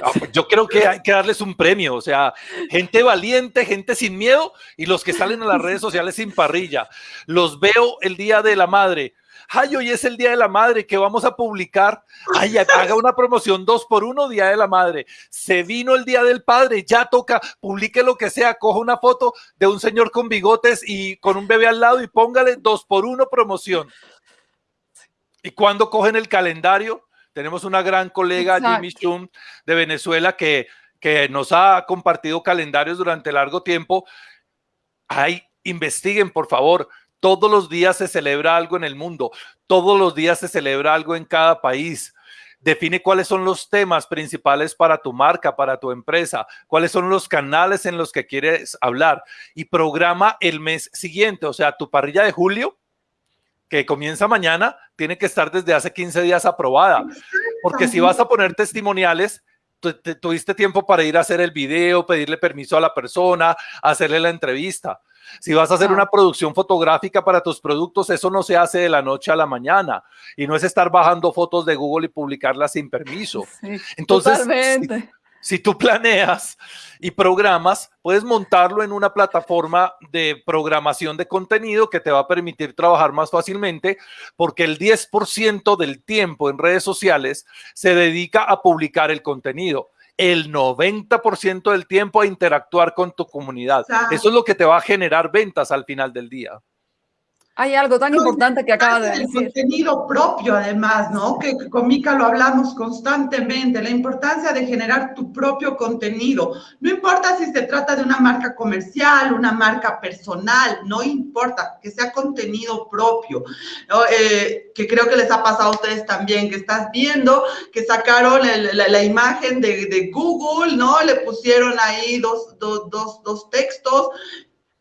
Ah, pues yo creo que hay que darles un premio, o sea, gente valiente, gente sin miedo y los que salen a las redes sociales sin parrilla. Los veo el día de la madre. Ay, hoy es el Día de la Madre que vamos a publicar. Ay, haga una promoción dos por uno, Día de la Madre. Se vino el Día del Padre, ya toca, publique lo que sea, coja una foto de un señor con bigotes y con un bebé al lado y póngale dos por uno promoción. ¿Y cuando cogen el calendario? Tenemos una gran colega, Jimmy Shum, de Venezuela, que, que nos ha compartido calendarios durante largo tiempo. Ay, investiguen, por favor. Todos los días se celebra algo en el mundo. Todos los días se celebra algo en cada país. Define cuáles son los temas principales para tu marca, para tu empresa, cuáles son los canales en los que quieres hablar y programa el mes siguiente, o sea, tu parrilla de julio que comienza mañana, tiene que estar desde hace 15 días aprobada. Porque si vas a poner testimoniales, tuviste tiempo para ir a hacer el video, pedirle permiso a la persona, hacerle la entrevista. Si vas a hacer una producción fotográfica para tus productos, eso no se hace de la noche a la mañana y no es estar bajando fotos de Google y publicarlas sin permiso. Entonces, si tú planeas y programas, puedes montarlo en una plataforma de programación de contenido que te va a permitir trabajar más fácilmente porque el 10% del tiempo en redes sociales se dedica a publicar el contenido. El 90% del tiempo a interactuar con tu comunidad. Eso es lo que te va a generar ventas al final del día. Hay algo tan importante que acaba de decir. El contenido propio, además, ¿no? Que, con Mica lo hablamos constantemente, la importancia de generar tu propio contenido. No importa si se trata de una marca comercial, una marca personal, no importa, que sea contenido propio. Eh, que creo que les ha pasado a ustedes también, que estás viendo que sacaron la, imagen de, de, Google, ¿no? Le pusieron ahí dos, dos, dos, dos textos,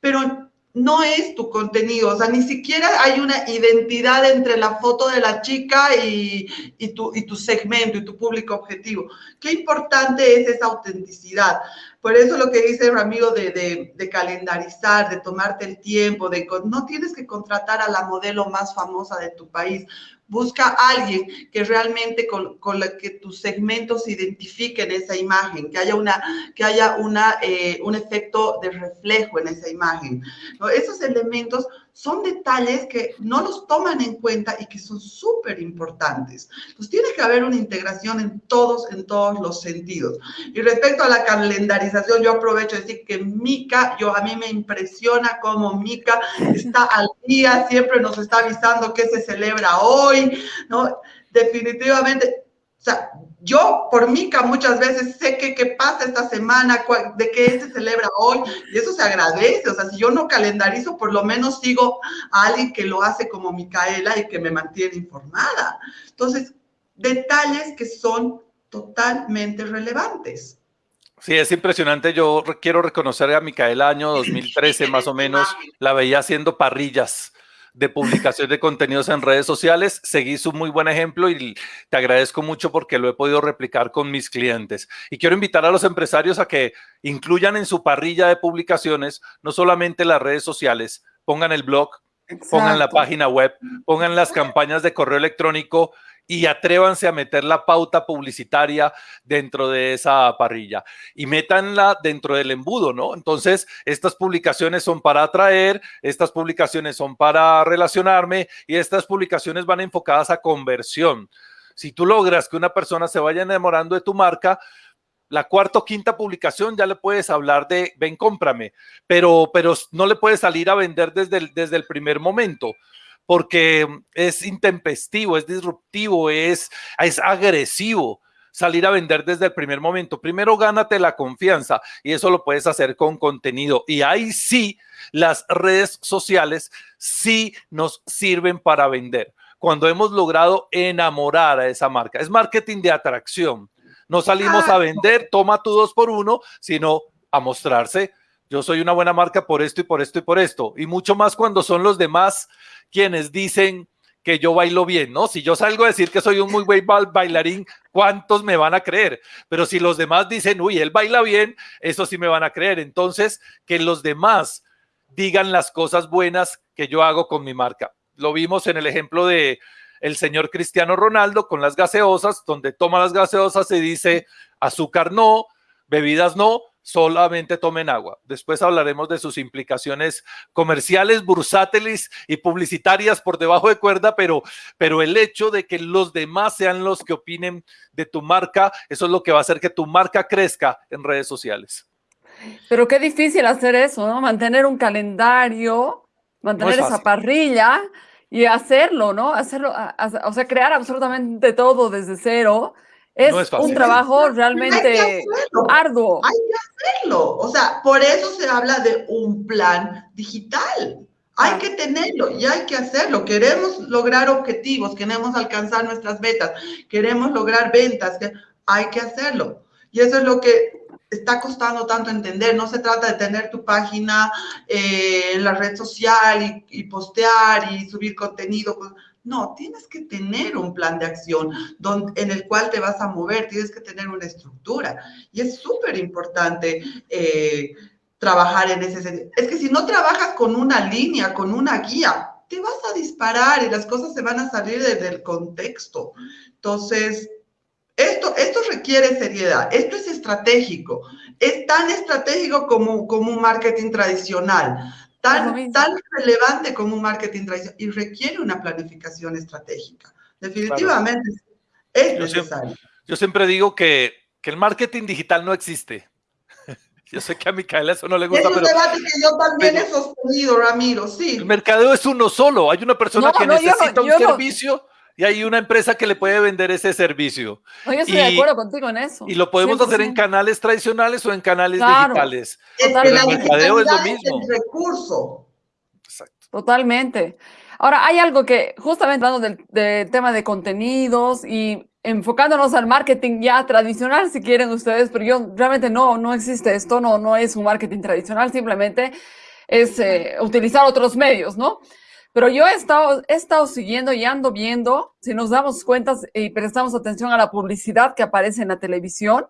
pero no es tu contenido, o sea, ni siquiera hay una identidad entre la foto de la chica y, tu, y tu segmento y tu público objetivo. Qué importante es esa autenticidad. Por eso lo que dice Ramiro de, de, de, calendarizar, de tomarte el tiempo, de no tienes que contratar a la modelo más famosa de tu país. Busca a alguien que realmente con, con la que tus segmentos se identifiquen esa imagen, que haya, una, que haya una, eh, un efecto de reflejo en esa imagen. Esos elementos son detalles que no los toman en cuenta y que son súper importantes. Entonces, tiene que haber una integración en todos, en todos los sentidos. Y respecto a la calendarización, yo aprovecho de decir que Mica, yo a mí me impresiona cómo Mica está al día, siempre nos está avisando qué se celebra hoy, ¿no? Definitivamente, o sea, yo por Mica muchas veces sé que qué pasa esta semana, de qué se celebra hoy, y eso se agradece. O sea, si yo no calendarizo, por lo menos sigo a alguien que lo hace como Micaela y que me mantiene informada. Entonces, detalles que son totalmente relevantes. Sí, es impresionante. Yo quiero reconocer a Micaela año 2013 más o menos, la veía haciendo parrillas de publicación de contenidos en redes sociales. Seguí su muy buen ejemplo y te agradezco mucho porque lo he podido replicar con mis clientes. Y quiero invitar a los empresarios a que incluyan en su parrilla de publicaciones no solamente las redes sociales, pongan el blog, pongan la página web, pongan las campañas de correo electrónico y atrévanse a meter la pauta publicitaria dentro de esa parrilla y métanla dentro del embudo, ¿no? Entonces, estas publicaciones son para atraer, estas publicaciones son para relacionarme y estas publicaciones van enfocadas a conversión. Si tú logras que una persona se vaya enamorando de tu marca, la cuarta o quinta publicación ya le puedes hablar de ven, cómprame, pero, pero no le puedes salir a vender desde desde el primer momento porque es intempestivo, es disruptivo, es, es agresivo salir a vender desde el primer momento. Primero gánate la confianza y eso lo puedes hacer con contenido. Y ahí sí, las redes sociales sí nos sirven para vender. Cuando hemos logrado enamorar a esa marca. Es marketing de atracción. No salimos a vender, toma tu dos por uno, sino a mostrarse. Yo soy una buena marca por esto y por esto y por esto. Y mucho más cuando son los demás quienes dicen que yo bailo bien, ¿no? Si yo salgo a decir que soy un muy buen bailarín, ¿cuántos me van a creer? Pero si los demás dicen, uy, él baila bien, eso sí me van a creer. Entonces, que los demás digan las cosas buenas que yo hago con mi marca. Lo vimos en el ejemplo de el señor Cristiano Ronaldo con las gaseosas, donde toma las gaseosas y dice azúcar no, bebidas no, solamente tomen agua. Después hablaremos de sus implicaciones comerciales, bursátiles y publicitarias por debajo de cuerda, pero, pero el hecho de que los demás sean los que opinen de tu marca, eso es lo que va a hacer que tu marca crezca en redes sociales. Pero qué difícil hacer eso, ¿no? Mantener un calendario, mantener esa parrilla y hacerlo, ¿no? Hacerlo, o sea, crear absolutamente todo desde cero es, un trabajo realmente arduo. Hay que hacerlo. O sea, por eso se habla de un plan digital. Hay que tenerlo y hay que hacerlo. Queremos lograr objetivos, queremos alcanzar nuestras metas, queremos lograr ventas. Hay que hacerlo. Y eso es lo que está costando tanto entender. No se trata de tener tu página eh, en la red social y, y, postear y subir contenido. No, tienes que tener un plan de acción donde, en el cual te vas a mover, tienes que tener una estructura. Y es súper importante eh, trabajar en ese sentido. Es que si no trabajas con una línea, con una guía, te vas a disparar y las cosas se van a salir desde el contexto. Entonces, esto, esto requiere seriedad, esto es estratégico, es tan estratégico como, como un marketing tradicional tan, tan relevante como un marketing tradicional y requiere una planificación estratégica. Definitivamente es necesario. Yo siempre, digo que, que el marketing digital no existe. Yo sé que a Micaela eso no le gusta, es un debate que yo también he sostenido, Ramiro, sí. El mercadeo es uno solo. Hay una persona que necesita un servicio y hay una empresa que le puede vender ese servicio. No, yo estoy de acuerdo contigo en eso. Y lo podemos hacer en canales tradicionales o en canales digitales. el mercadeo es lo mismo. El recurso. Exacto. Totalmente. Ahora, hay algo que, justamente hablando del, del, tema de contenidos y enfocándonos al marketing ya tradicional, si quieren ustedes, pero yo realmente no, no existe esto, no, no es un marketing tradicional, simplemente es eh, utilizar otros medios, ¿no? Pero yo he estado, he estado siguiendo y ando viendo, si nos damos cuenta y prestamos atención a la publicidad que aparece en la televisión,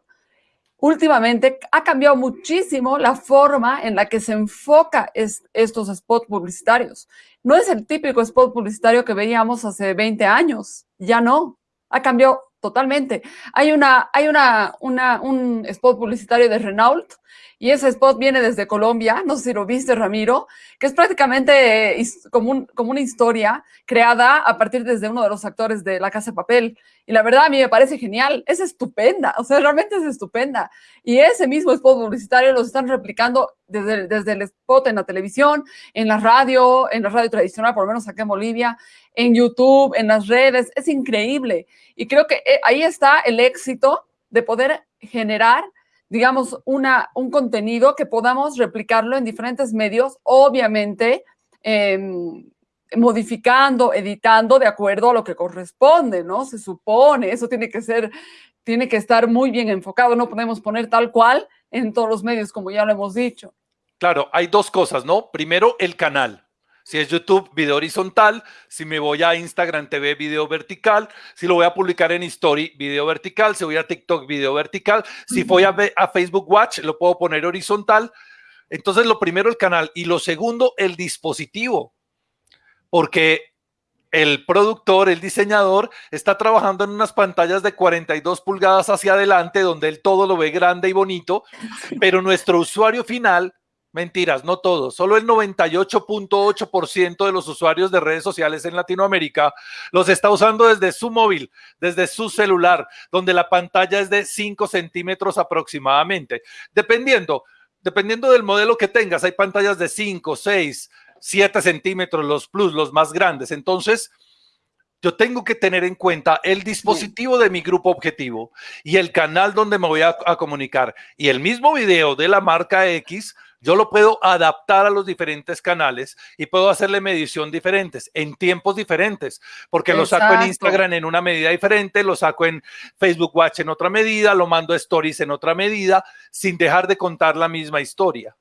últimamente ha cambiado muchísimo la forma en la que se enfoca estos spots publicitarios. No es el típico spot publicitario que veíamos hace 20 años, ya no, ha cambiado totalmente. Hay, una, hay una, una, un spot publicitario de Renault y ese spot viene desde Colombia, no sé si lo viste, Ramiro, que es prácticamente como, como una historia creada a partir desde uno de los actores de La Casa de Papel. Y la verdad a mí me parece genial, es estupenda, o sea, realmente es estupenda. Y ese mismo spot publicitario los están replicando desde, desde el spot en la televisión, en la radio, en la radio tradicional, por lo menos acá en Bolivia, en YouTube, en las redes, es increíble. Y creo que eh, ahí está el éxito de poder generar digamos, una, un contenido que podamos replicarlo en diferentes medios, obviamente em, modificando, editando de acuerdo a lo que corresponde, ¿no? Se supone, eso tiene que ser, tiene que estar muy bien enfocado, no podemos poner tal cual en todos los medios, como ya lo hemos dicho. Claro, hay dos cosas, ¿no? Primero, el canal. Si es YouTube, video horizontal. Si me voy a Instagram TV, video vertical. Si lo voy a publicar en Story, video vertical. Si voy a TikTok, video vertical. Si voy a, a Facebook Watch, lo puedo poner horizontal. Entonces, lo primero, el canal. Y lo segundo, el dispositivo. Porque el productor, el diseñador, está trabajando en unas pantallas de 42 pulgadas hacia adelante, donde él todo lo ve grande y bonito, pero nuestro usuario final, mentiras, no todos, solo el 98.8% de los usuarios de redes sociales en Latinoamérica los está usando desde su móvil, desde su celular, donde la pantalla es de 5 centímetros aproximadamente, dependiendo. Dependiendo del modelo que tengas, hay pantallas de 5, 6, 7 centímetros, los plus, los más grandes. Entonces, yo tengo que tener en cuenta el dispositivo de mi grupo objetivo y el canal donde me voy a, comunicar. Y el mismo video de la marca X, yo lo puedo adaptar a los diferentes canales y puedo hacerle medición diferentes, en tiempos diferentes, porque lo saco en Instagram en una medida diferente, lo saco en Facebook Watch en otra medida, lo mando a Stories en otra medida, sin dejar de contar la misma historia.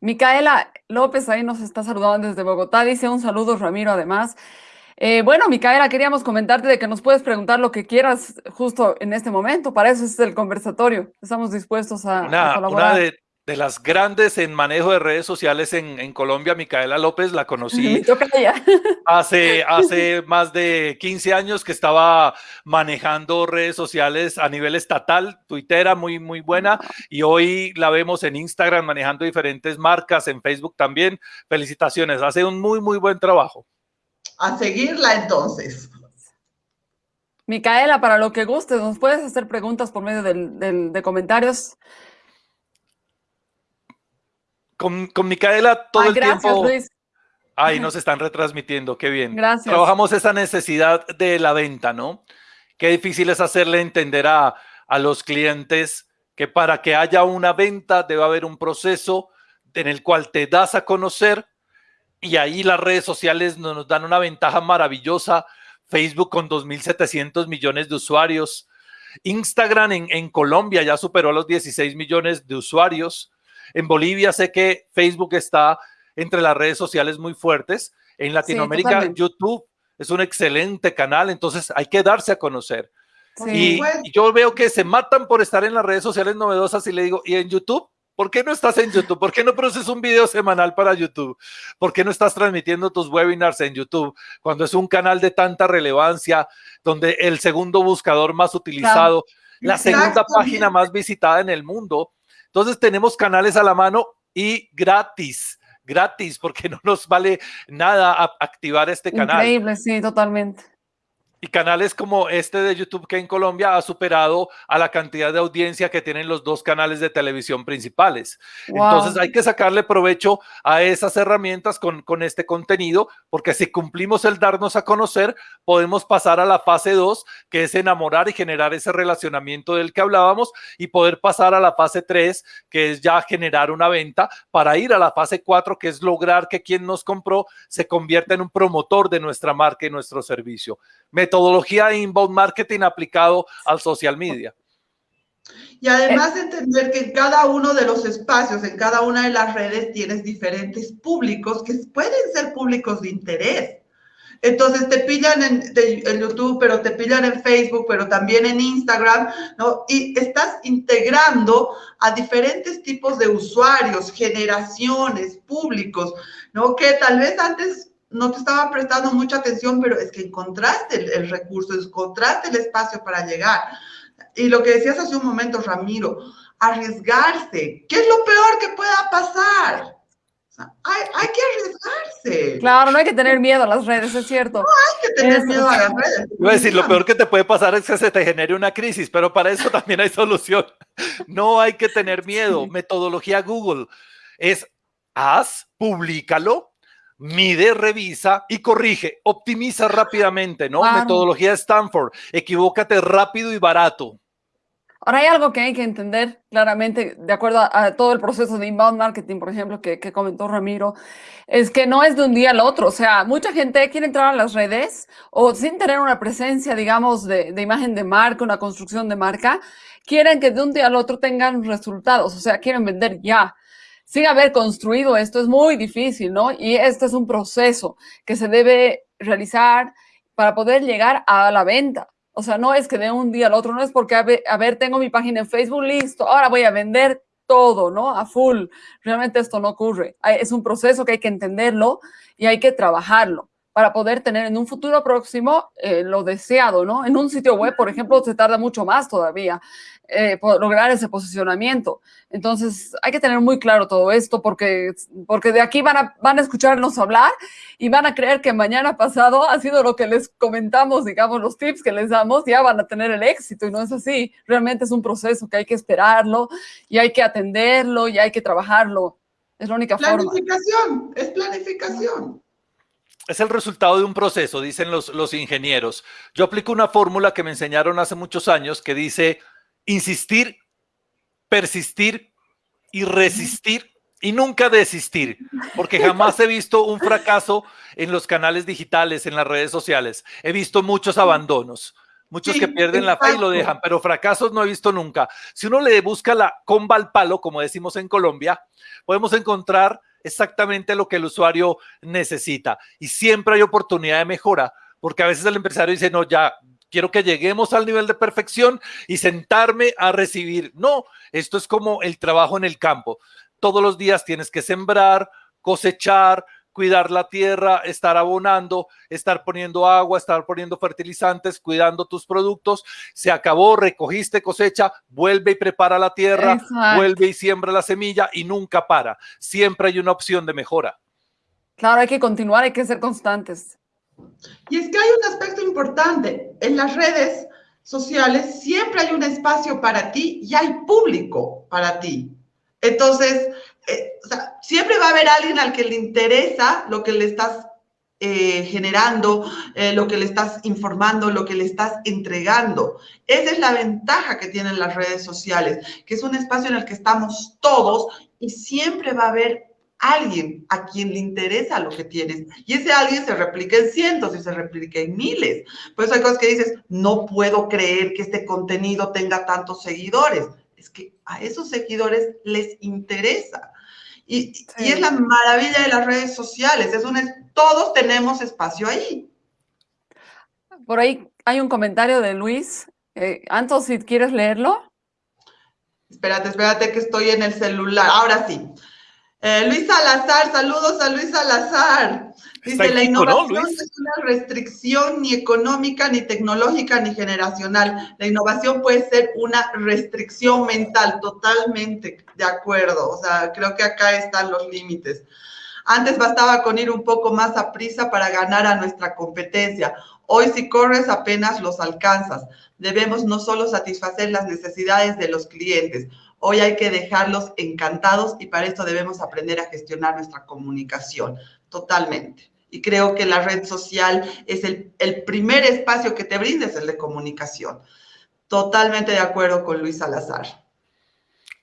Micaela López ahí nos está saludando desde Bogotá. Dice un saludo, Ramiro, además. Eh, bueno, Micaela, queríamos comentarte de que nos puedes preguntar lo que quieras justo en este momento. Para eso es el conversatorio. Estamos dispuestos a, colaborar. Una de, las grandes en manejo de redes sociales en, Colombia, Micaela López, la conocí hace, hace más de 15 años que estaba manejando redes sociales a nivel estatal, tuitera muy, muy buena, y hoy la vemos en Instagram manejando diferentes marcas, en Facebook también. Felicitaciones, hace un muy, muy buen trabajo. A seguirla entonces. Micaela, para lo que gustes, nos puedes hacer preguntas por medio de comentarios. Con, Micaela todo el tiempo. Ahí nos están retransmitiendo, qué bien. Gracias. Trabajamos esa necesidad de la venta, ¿no? Qué difícil es hacerle entender a, los clientes que para que haya una venta debe haber un proceso en el cual te das a conocer y ahí las redes sociales nos dan una ventaja maravillosa. Facebook con 2.700 millones de usuarios. Instagram en, en Colombia ya superó los 16 millones de usuarios. En Bolivia sé que Facebook está entre las redes sociales muy fuertes. En Latinoamérica, YouTube es un excelente canal, entonces hay que darse a conocer. Y, yo veo que se matan por estar en las redes sociales novedosas y le digo, ¿y en YouTube? ¿Por qué no estás en YouTube? ¿Por qué no produces un video semanal para YouTube? ¿Por qué no estás transmitiendo tus webinars en YouTube cuando es un canal de tanta relevancia, donde el segundo buscador más utilizado, la segunda página más visitada en el mundo? Entonces tenemos canales a la mano y gratis gratis porque no nos vale nada activar este canal. Increíble, sí, totalmente. Y canales como este de YouTube que en Colombia ha superado a la cantidad de audiencia que tienen los dos canales de televisión principales. Entonces hay que sacarle provecho a esas herramientas con, con este contenido, porque si cumplimos el darnos a conocer, podemos pasar a la fase 2, que es enamorar y generar ese relacionamiento del que hablábamos, y poder pasar a la fase 3, que es ya generar una venta, para ir a la fase 4, que es lograr que quien nos compró se convierta en un promotor de nuestra marca y nuestro servicio metodología de inbound marketing aplicado al social media. Y además entender que en cada uno de los espacios, en cada una de las redes, tienes diferentes públicos que pueden ser públicos de interés. Entonces te pillan en, en, YouTube, pero te pillan en Facebook, pero también en Instagram, ¿no? Y estás integrando a diferentes tipos de usuarios, generaciones, públicos, ¿no? Que tal vez antes no te estaban prestando mucha atención, pero es que encontraste el, recurso, encontraste el espacio para llegar. Y lo que decías hace un momento, Ramiro, arriesgarse. ¿Qué es lo peor que pueda pasar? hay, que arriesgarse. Claro, no hay que tener miedo a las redes, es cierto. No hay que tener miedo a las redes. Iba a decir, lo peor que te puede pasar es que se te genere una crisis, pero para eso también hay solución. No hay que tener miedo. Metodología Google es haz, públicalo, mide, revisa y corrige, optimiza rápidamente, ¿no? Metodología Stanford, equivócate rápido y barato. Ahora hay algo que hay que entender claramente, de acuerdo a, todo el proceso de inbound marketing, por ejemplo, que, comentó Ramiro, es que no es de un día al otro. O sea, mucha gente quiere entrar a las redes o sin tener una presencia, digamos, de, de imagen de marca, una construcción de marca, quieren que de un día al otro tengan resultados. O sea, quieren vender ya sin haber construido esto es muy difícil, ¿no? Y este es un proceso que se debe realizar para poder llegar a la venta. O sea, no es que de un día al otro, no es porque, a ver, tengo mi página en Facebook, listo, ahora voy a vender todo, ¿no? A full. Realmente esto no ocurre. Es un proceso que hay que entenderlo y hay que trabajarlo. para poder tener en un futuro próximo eh, lo deseado, ¿no? En un sitio web, por ejemplo, se tarda mucho más todavía eh, lograr ese posicionamiento. Entonces, hay que tener muy claro todo esto porque, porque de aquí van a, van a escucharnos hablar y van a creer que mañana pasado ha sido lo que les comentamos, digamos, los tips que les damos, ya van a tener el éxito y no es así. Realmente es un proceso que hay que esperarlo y hay que atenderlo y hay que trabajarlo. Es la única forma. Planificación, es planificación es el resultado de un proceso, dicen los, los ingenieros. Yo aplico una fórmula que me enseñaron hace muchos años que dice insistir, persistir y resistir y nunca desistir, porque jamás he visto un fracaso en los canales digitales, en las redes sociales. He visto muchos abandonos, muchos que pierden la fe y lo dejan, pero fracasos no he visto nunca. Si uno le busca la comba al palo, como decimos en Colombia, podemos encontrar exactamente lo que el usuario necesita y siempre hay oportunidad de mejora, porque a veces el empresario dice, no, ya, quiero que lleguemos al nivel de perfección y sentarme a recibir. No, esto es como el trabajo en el campo. Todos los días tienes que sembrar, cosechar, cuidar la tierra, estar abonando, estar poniendo agua, estar poniendo fertilizantes, cuidando tus productos. Se acabó, recogiste cosecha, vuelve y prepara la tierra, vuelve y siembra la semilla y nunca para. Siempre hay una opción de mejora. Claro, hay que continuar, hay que ser constantes. Y es que hay un aspecto importante. En las redes sociales siempre hay un espacio para ti y hay público para ti. Entonces, eh, siempre va a haber alguien al que le interesa lo que le estás eh, generando, eh, lo que le estás informando, lo que le estás entregando. Esa es la ventaja que tienen las redes sociales, que es un espacio en el que estamos todos y siempre va a haber alguien a quien le interesa lo que tienes. Y ese alguien se replica en cientos y se replica en miles. Por eso hay cosas que dices, no puedo creer que este contenido tenga tantos seguidores. Es que a esos seguidores les interesa. Y, es la maravilla de las redes sociales. Es un, todos tenemos espacio ahí. Por ahí hay un comentario de Luis. Eh, Anto, si quieres leerlo. Espérate, espérate que estoy en el celular. Ahora sí. Eh, Luis Salazar, saludos a Luis Salazar. Dice, la innovación no, es una restricción ni económica, ni tecnológica, ni generacional. La innovación puede ser una restricción mental, totalmente de acuerdo. O sea, creo que acá están los límites. Antes bastaba con ir un poco más a prisa para ganar a nuestra competencia. Hoy si corres apenas los alcanzas. Debemos no solo satisfacer las necesidades de los clientes, Hoy hay que dejarlos encantados y para esto debemos aprender a gestionar nuestra comunicación totalmente. Y creo que la red social es el, primer espacio que te brindes el de comunicación. Totalmente de acuerdo con Luis Salazar.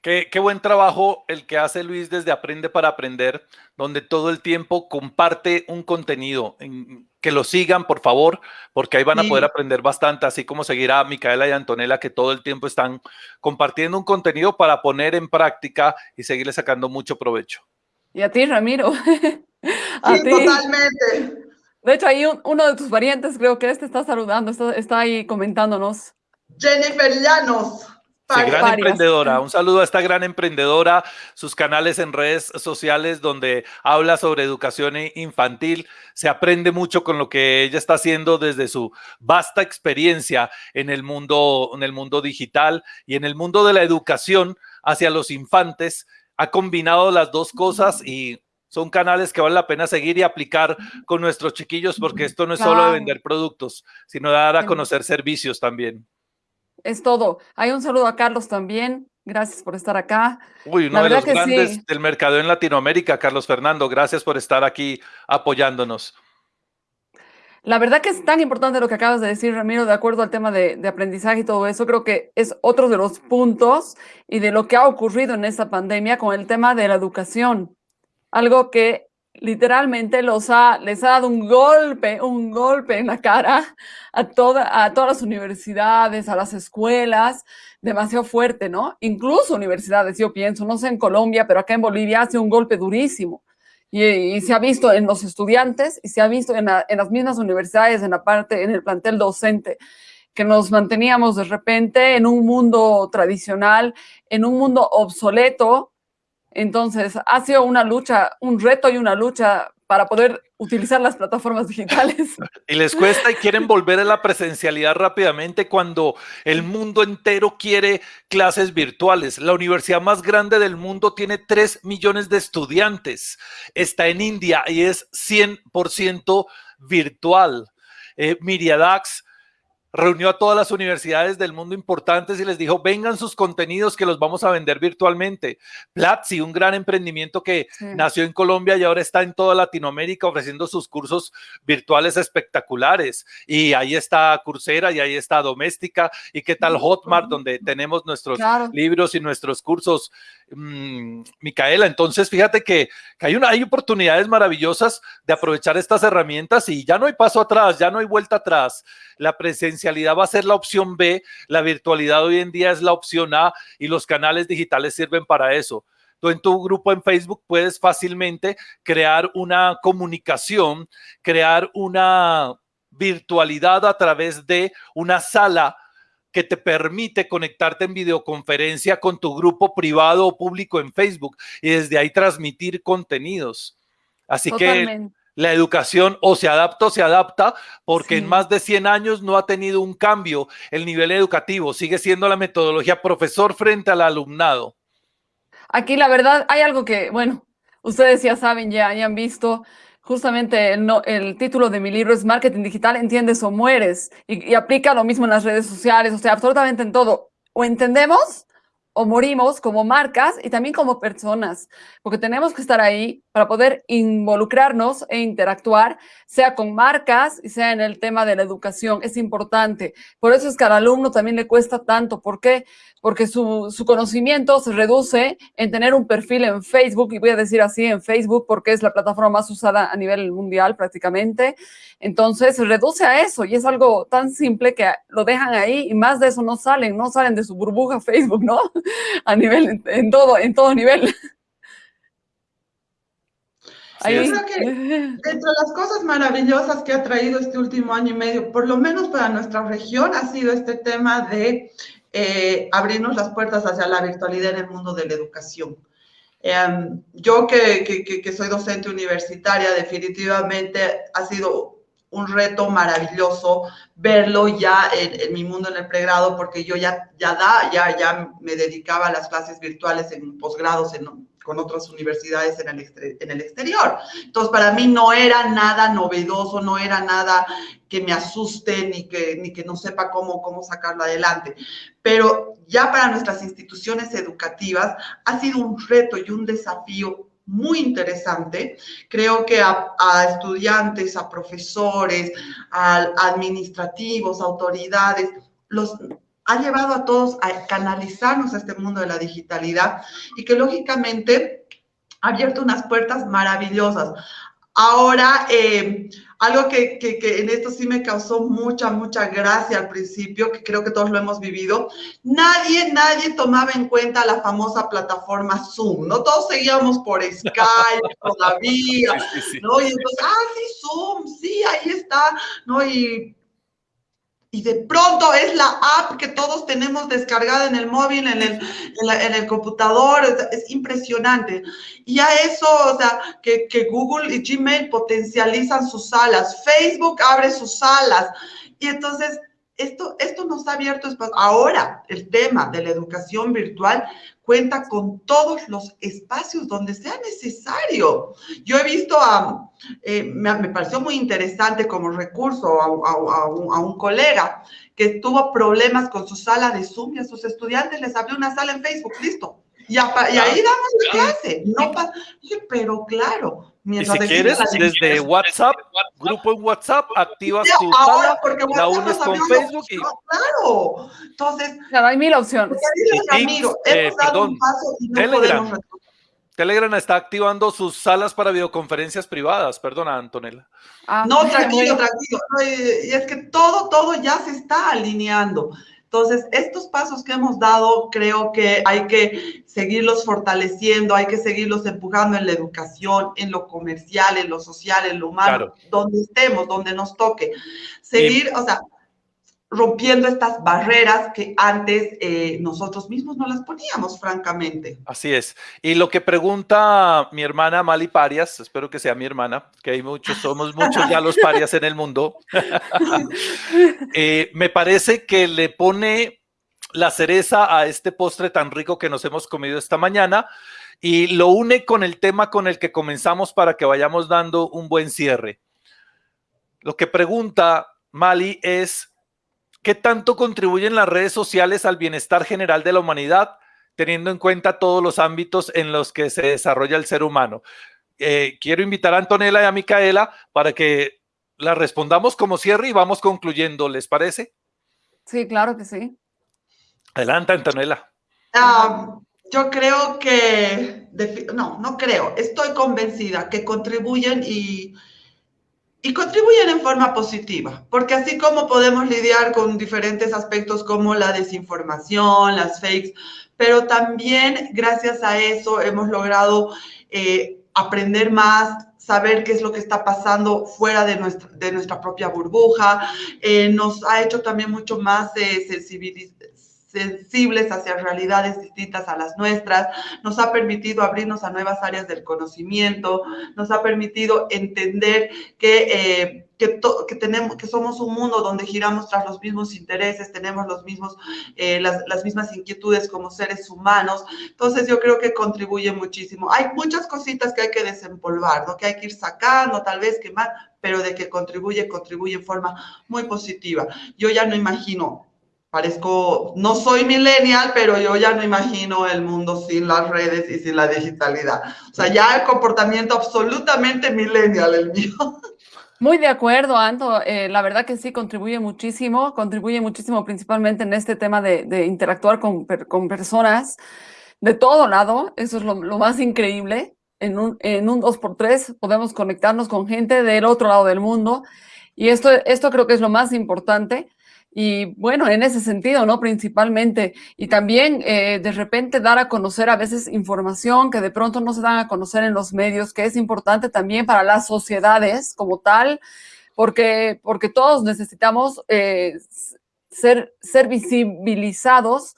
Qué, buen trabajo el que hace Luis desde Aprende para Aprender, donde todo el tiempo comparte un contenido. En, que lo sigan, por favor, porque ahí van a poder aprender bastante, así como seguir a Micaela y Antonella, que todo el tiempo están compartiendo un contenido para poner en práctica y seguirle sacando mucho provecho. Y a ti, Ramiro. a sí, totalmente. De hecho, ahí uno de tus parientes, creo que este está saludando, está, está ahí comentándonos. Jennifer Llanos. Sí, gran emprendedora. Un saludo a esta gran emprendedora, sus canales en redes sociales donde habla sobre educación infantil. Se aprende mucho con lo que ella está haciendo desde su vasta experiencia en el mundo, en el mundo digital y en el mundo de la educación hacia los infantes. Ha combinado las dos cosas y son canales que vale la pena seguir y aplicar con nuestros chiquillos porque esto no es solo de vender productos, sino de dar a conocer servicios también. Es todo. Hay un saludo a Carlos también. Gracias por estar acá. Uy, uno de los grandes del mercado en Latinoamérica, Carlos Fernando. Gracias por estar aquí apoyándonos. La verdad que es tan importante lo que acabas de decir, Ramiro, de acuerdo al tema de, de, aprendizaje y todo eso. Creo que es otro de los puntos y de lo que ha ocurrido en esta pandemia con el tema de la educación. Algo que literalmente los ha, les ha dado un golpe, un golpe en la cara a, toda, a todas las universidades, a las escuelas, demasiado fuerte, ¿no? Incluso universidades, yo pienso, no sé en Colombia, pero acá en Bolivia hace un golpe durísimo. Y, se ha visto en los estudiantes y se ha visto en, en las mismas universidades, en la parte, en el plantel docente, que nos manteníamos de repente en un mundo tradicional, en un mundo obsoleto, entonces, ha sido una lucha, un reto y una lucha para poder utilizar las plataformas digitales. Y les cuesta y quieren volver a la presencialidad rápidamente cuando el mundo entero quiere clases virtuales. La universidad más grande del mundo tiene 3 millones de estudiantes. Está en India y es 100% virtual. Eh, Miriadax reunió a todas las universidades del mundo importantes y les dijo, vengan sus contenidos que los vamos a vender virtualmente. Platzi, un gran emprendimiento que nació en Colombia y ahora está en toda Latinoamérica ofreciendo sus cursos virtuales espectaculares. Y ahí está Coursera y ahí está Doméstica. ¿Y qué tal Hotmart, donde tenemos nuestros libros y nuestros cursos? Mm, Micaela, entonces fíjate que, hay, oportunidades maravillosas de aprovechar estas herramientas y ya no hay paso atrás, ya no hay vuelta atrás. La presencia va a ser la opción B, la virtualidad hoy en día es la opción A y los canales digitales sirven para eso. Tú en tu grupo en Facebook puedes fácilmente crear una comunicación, crear una virtualidad a través de una sala que te permite conectarte en videoconferencia con tu grupo privado o público en Facebook y desde ahí transmitir contenidos. Así que la educación o se adapta o se adapta, porque en más de 100 años no ha tenido un cambio el nivel educativo, sigue siendo la metodología profesor frente al alumnado. Aquí la verdad hay algo que, bueno, ustedes ya saben, ya hayan visto, justamente el, título de mi libro es Marketing Digital, entiendes o mueres, y, y aplica lo mismo en las redes sociales, o sea, absolutamente en todo. O entendemos o morimos como marcas y también como personas, porque tenemos que estar ahí para poder involucrarnos e interactuar, sea con marcas y sea en el tema de la educación. Es importante. Por eso es que al alumno también le cuesta tanto. ¿Por qué? Porque su, su conocimiento se reduce en tener un perfil en Facebook, y voy a decir así en Facebook porque es la plataforma más usada a nivel mundial prácticamente. Entonces se reduce a eso y es algo tan simple que lo dejan ahí y más de eso no salen, no salen de su burbuja Facebook, ¿no? A nivel, en todo, en todo nivel. Yo creo que entre las cosas maravillosas que ha traído este último año y medio, por lo menos para nuestra región, ha sido este tema de eh, abrirnos las puertas hacia la virtualidad en el mundo de la educación. Em, yo que, que, que, soy docente universitaria, definitivamente ha sido un reto maravilloso verlo ya en, en, mi mundo en el pregrado, porque yo ya, ya, da, ya, ya me dedicaba a las clases virtuales en posgrados en con otras universidades en el, en el exterior. Entonces, para mí no era nada novedoso, no era nada que me asuste ni que, ni que no sepa cómo, cómo sacarlo adelante. Pero ya para nuestras instituciones educativas ha sido un reto y un desafío muy interesante. Creo que a, a, estudiantes, a profesores, a administrativos, autoridades, los ha llevado a todos a canalizarnos a este mundo de la digitalidad y que lógicamente ha abierto unas puertas maravillosas. Ahora, eh, algo que, que, que, en esto sí me causó mucha, mucha gracia al principio, que creo que todos lo hemos vivido, nadie, nadie tomaba en cuenta la famosa plataforma Zoom, ¿no? Todos seguíamos por Skype todavía, ¿no? Y entonces, ah, sí, Zoom, sí, ahí está, ¿no? Y y de pronto es la app que todos tenemos descargada en el móvil, en el, en, el computador, es, impresionante. Y a eso, o sea, que, que, Google y Gmail potencializan sus salas, Facebook abre sus salas. Y entonces, esto, esto nos ha abierto espacio. Ahora, el tema de la educación virtual cuenta con todos los espacios donde sea necesario. Yo he visto a, eh, me, pareció muy interesante como recurso a, un, colega que tuvo problemas con su sala de Zoom y a sus estudiantes les abrió una sala en Facebook, listo. Y, ahí damos la clase. No pero claro, y si quieres, desde WhatsApp, grupo en WhatsApp, activas tu sala, la unes con Facebook y... Claro, entonces... hay mil opciones. Eh, perdón, Telegram. Telegram está activando sus salas para videoconferencias privadas. Perdona, Antonella. Ah, no, tranquilo, tranquilo. Y es que todo, todo ya se está alineando. Entonces, estos pasos que hemos dado, creo que hay que seguirlos fortaleciendo, hay que seguirlos empujando en la educación, en lo comercial, en lo social, en lo humano, donde estemos, donde nos toque. Seguir, o sea, rompiendo estas barreras que antes eh, nosotros mismos no las poníamos, francamente. Así es. Y lo que pregunta mi hermana Mali Parias, espero que sea mi hermana, que hay muchos, somos muchos ya los parias en el mundo, eh, me parece que le pone la cereza a este postre tan rico que nos hemos comido esta mañana y lo une con el tema con el que comenzamos para que vayamos dando un buen cierre. Lo que pregunta Mali es, ¿Qué tanto contribuyen las redes sociales al bienestar general de la humanidad, teniendo en cuenta todos los ámbitos en los que se desarrolla el ser humano? Eh, quiero invitar a Antonella y a Micaela para que la respondamos como cierre y vamos concluyendo, ¿les parece? Sí, claro que sí. Adelante, Antonella. Ah, yo creo que, no, no creo, estoy convencida que contribuyen y y contribuyen en forma positiva, porque así como podemos lidiar con diferentes aspectos como la desinformación, las fakes, pero también gracias a eso hemos logrado eh, aprender más, saber qué es lo que está pasando fuera de nuestra, de nuestra propia burbuja, eh, nos ha hecho también mucho más eh, sensibles hacia realidades distintas a las nuestras, nos ha permitido abrirnos a nuevas áreas del conocimiento, nos ha permitido entender que, eh, que, que, tenemos, que somos un mundo donde giramos tras los mismos intereses, tenemos los mismos, eh, las, las, mismas inquietudes como seres humanos. Entonces yo creo que contribuye muchísimo. Hay muchas cositas que hay que desempolvar, ¿no? que hay que ir sacando, tal vez quemar, pero de que contribuye, contribuye en forma muy positiva. Yo ya no imagino parezco, no soy millennial, pero yo ya no imagino el mundo sin las redes y sin la digitalidad. O sea, ya el comportamiento absolutamente millennial el mío. Muy de acuerdo, Anto. Eh, la verdad que sí, contribuye muchísimo, contribuye muchísimo principalmente en este tema de, de interactuar con, con, personas de todo lado. Eso es lo, lo más increíble. En un, en un 2x3 podemos conectarnos con gente del otro lado del mundo. Y esto, esto creo que es lo más importante y bueno, en ese sentido, ¿no? Principalmente. Y también eh, de repente dar a conocer a veces información que de pronto no se dan a conocer en los medios, que es importante también para las sociedades como tal, porque, porque todos necesitamos eh, ser, ser visibilizados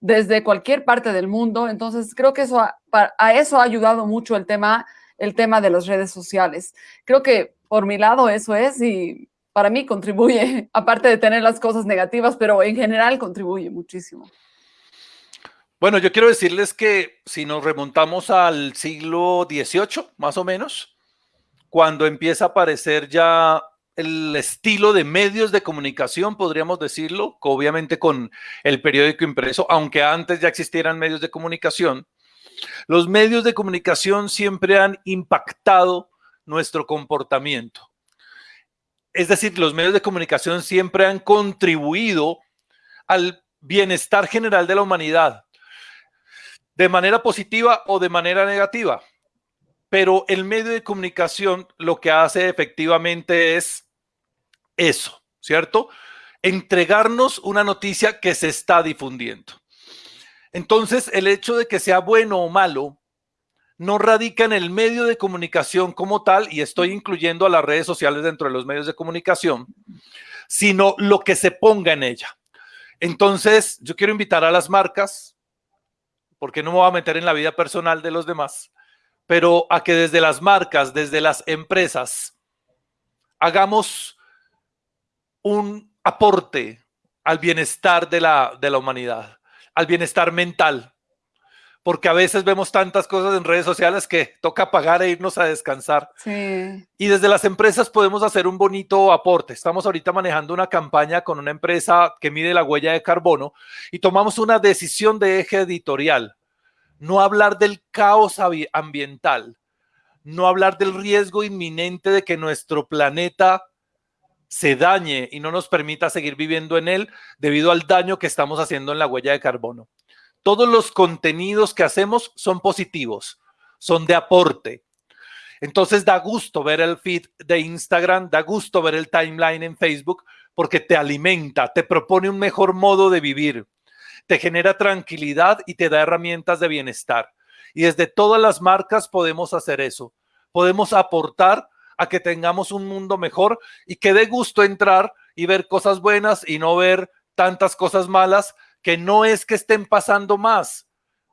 desde cualquier parte del mundo. Entonces, creo que eso a, a eso ha ayudado mucho el tema, el tema de las redes sociales. Creo que por mi lado eso es y para mí contribuye, aparte de tener las cosas negativas, pero en general contribuye muchísimo. Bueno, yo quiero decirles que si nos remontamos al siglo XVIII, más o menos, cuando empieza a aparecer ya el estilo de medios de comunicación, podríamos decirlo, obviamente con el periódico impreso, aunque antes ya existieran medios de comunicación, los medios de comunicación siempre han impactado nuestro comportamiento. Es decir, los medios de comunicación siempre han contribuido al bienestar general de la humanidad, de manera positiva o de manera negativa. Pero el medio de comunicación lo que hace efectivamente es eso, ¿cierto? Entregarnos una noticia que se está difundiendo. Entonces, el hecho de que sea bueno o malo no radica en el medio de comunicación como tal, y estoy incluyendo a las redes sociales dentro de los medios de comunicación, sino lo que se ponga en ella. Entonces, yo quiero invitar a las marcas, porque no me voy a meter en la vida personal de los demás, pero a que desde las marcas, desde las empresas, hagamos un aporte al bienestar de la, de la humanidad, al bienestar mental, porque a veces vemos tantas cosas en redes sociales que toca pagar e irnos a descansar. Sí. Y desde las empresas podemos hacer un bonito aporte. Estamos ahorita manejando una campaña con una empresa que mide la huella de carbono y tomamos una decisión de eje editorial. No hablar del caos ambiental, no hablar del riesgo inminente de que nuestro planeta se dañe y no nos permita seguir viviendo en él debido al daño que estamos haciendo en la huella de carbono todos los contenidos que hacemos son positivos, son de aporte. Entonces da gusto ver el feed de Instagram, da gusto ver el timeline en Facebook porque te alimenta, te propone un mejor modo de vivir, te genera tranquilidad y te da herramientas de bienestar. Y desde todas las marcas podemos hacer eso. Podemos aportar a que tengamos un mundo mejor y que dé gusto entrar y ver cosas buenas y no ver tantas cosas malas que no es que estén pasando más,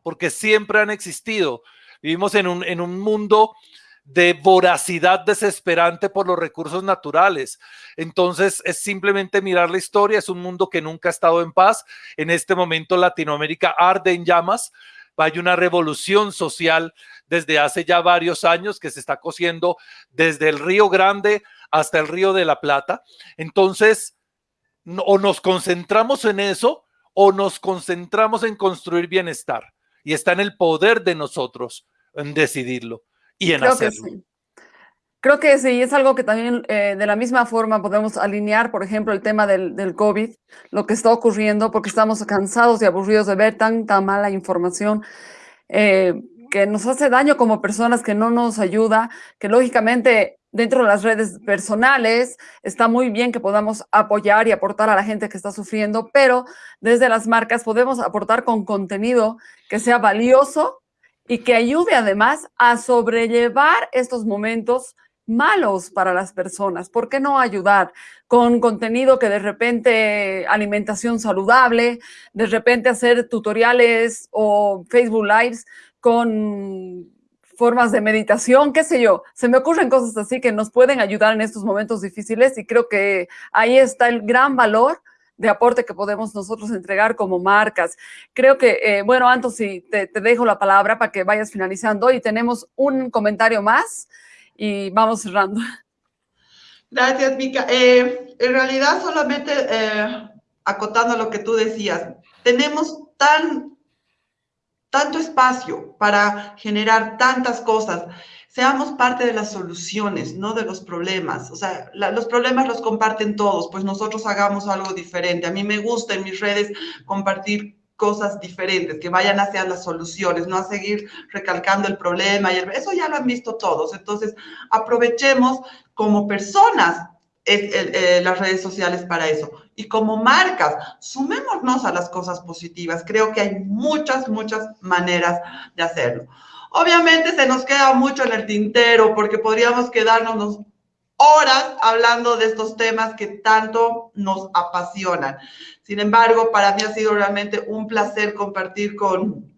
porque siempre han existido. Vivimos en un, en un mundo de voracidad desesperante por los recursos naturales. Entonces es simplemente mirar la historia, es un mundo que nunca ha estado en paz. En este momento Latinoamérica arde en llamas, hay una revolución social desde hace ya varios años que se está cosiendo desde el Río Grande hasta el Río de la Plata. Entonces, o nos concentramos en eso o nos concentramos en construir bienestar. Y está en el poder de nosotros en decidirlo y en Creo hacerlo. Que sí. Creo que sí, es algo que también eh, de la misma forma podemos alinear, por ejemplo, el tema del, del, COVID, lo que está ocurriendo, porque estamos cansados y aburridos de ver tanta mala información eh, que nos hace daño como personas, que no nos ayuda, que lógicamente dentro de las redes personales está muy bien que podamos apoyar y aportar a la gente que está sufriendo, pero desde las marcas podemos aportar con contenido que sea valioso y que ayude además a sobrellevar estos momentos malos para las personas. ¿Por qué no ayudar con contenido que de repente alimentación saludable, de repente hacer tutoriales o Facebook Lives con formas de meditación, qué sé yo. Se me ocurren cosas así que nos pueden ayudar en estos momentos difíciles y creo que ahí está el gran valor de aporte que podemos nosotros entregar como marcas. Creo que, eh, bueno, Anto, sí, te, te, dejo la palabra para que vayas finalizando y tenemos un comentario más y vamos cerrando. Gracias, Mica. Eh, en realidad, solamente eh, acotando lo que tú decías, tenemos tan tanto espacio para generar tantas cosas. Seamos parte de las soluciones, no de los problemas. O sea, los problemas los comparten todos, pues nosotros hagamos algo diferente. A mí me gusta en mis redes compartir cosas diferentes, que vayan hacia las soluciones, no a seguir recalcando el problema. Y eso ya lo han visto todos. Entonces, aprovechemos como personas eh, las redes sociales para eso. Y como marcas, sumémonos a las cosas positivas. Creo que hay muchas, muchas maneras de hacerlo. Obviamente se nos queda mucho en el tintero porque podríamos quedarnos horas hablando de estos temas que tanto nos apasionan. Sin embargo, para mí ha sido realmente un placer compartir con,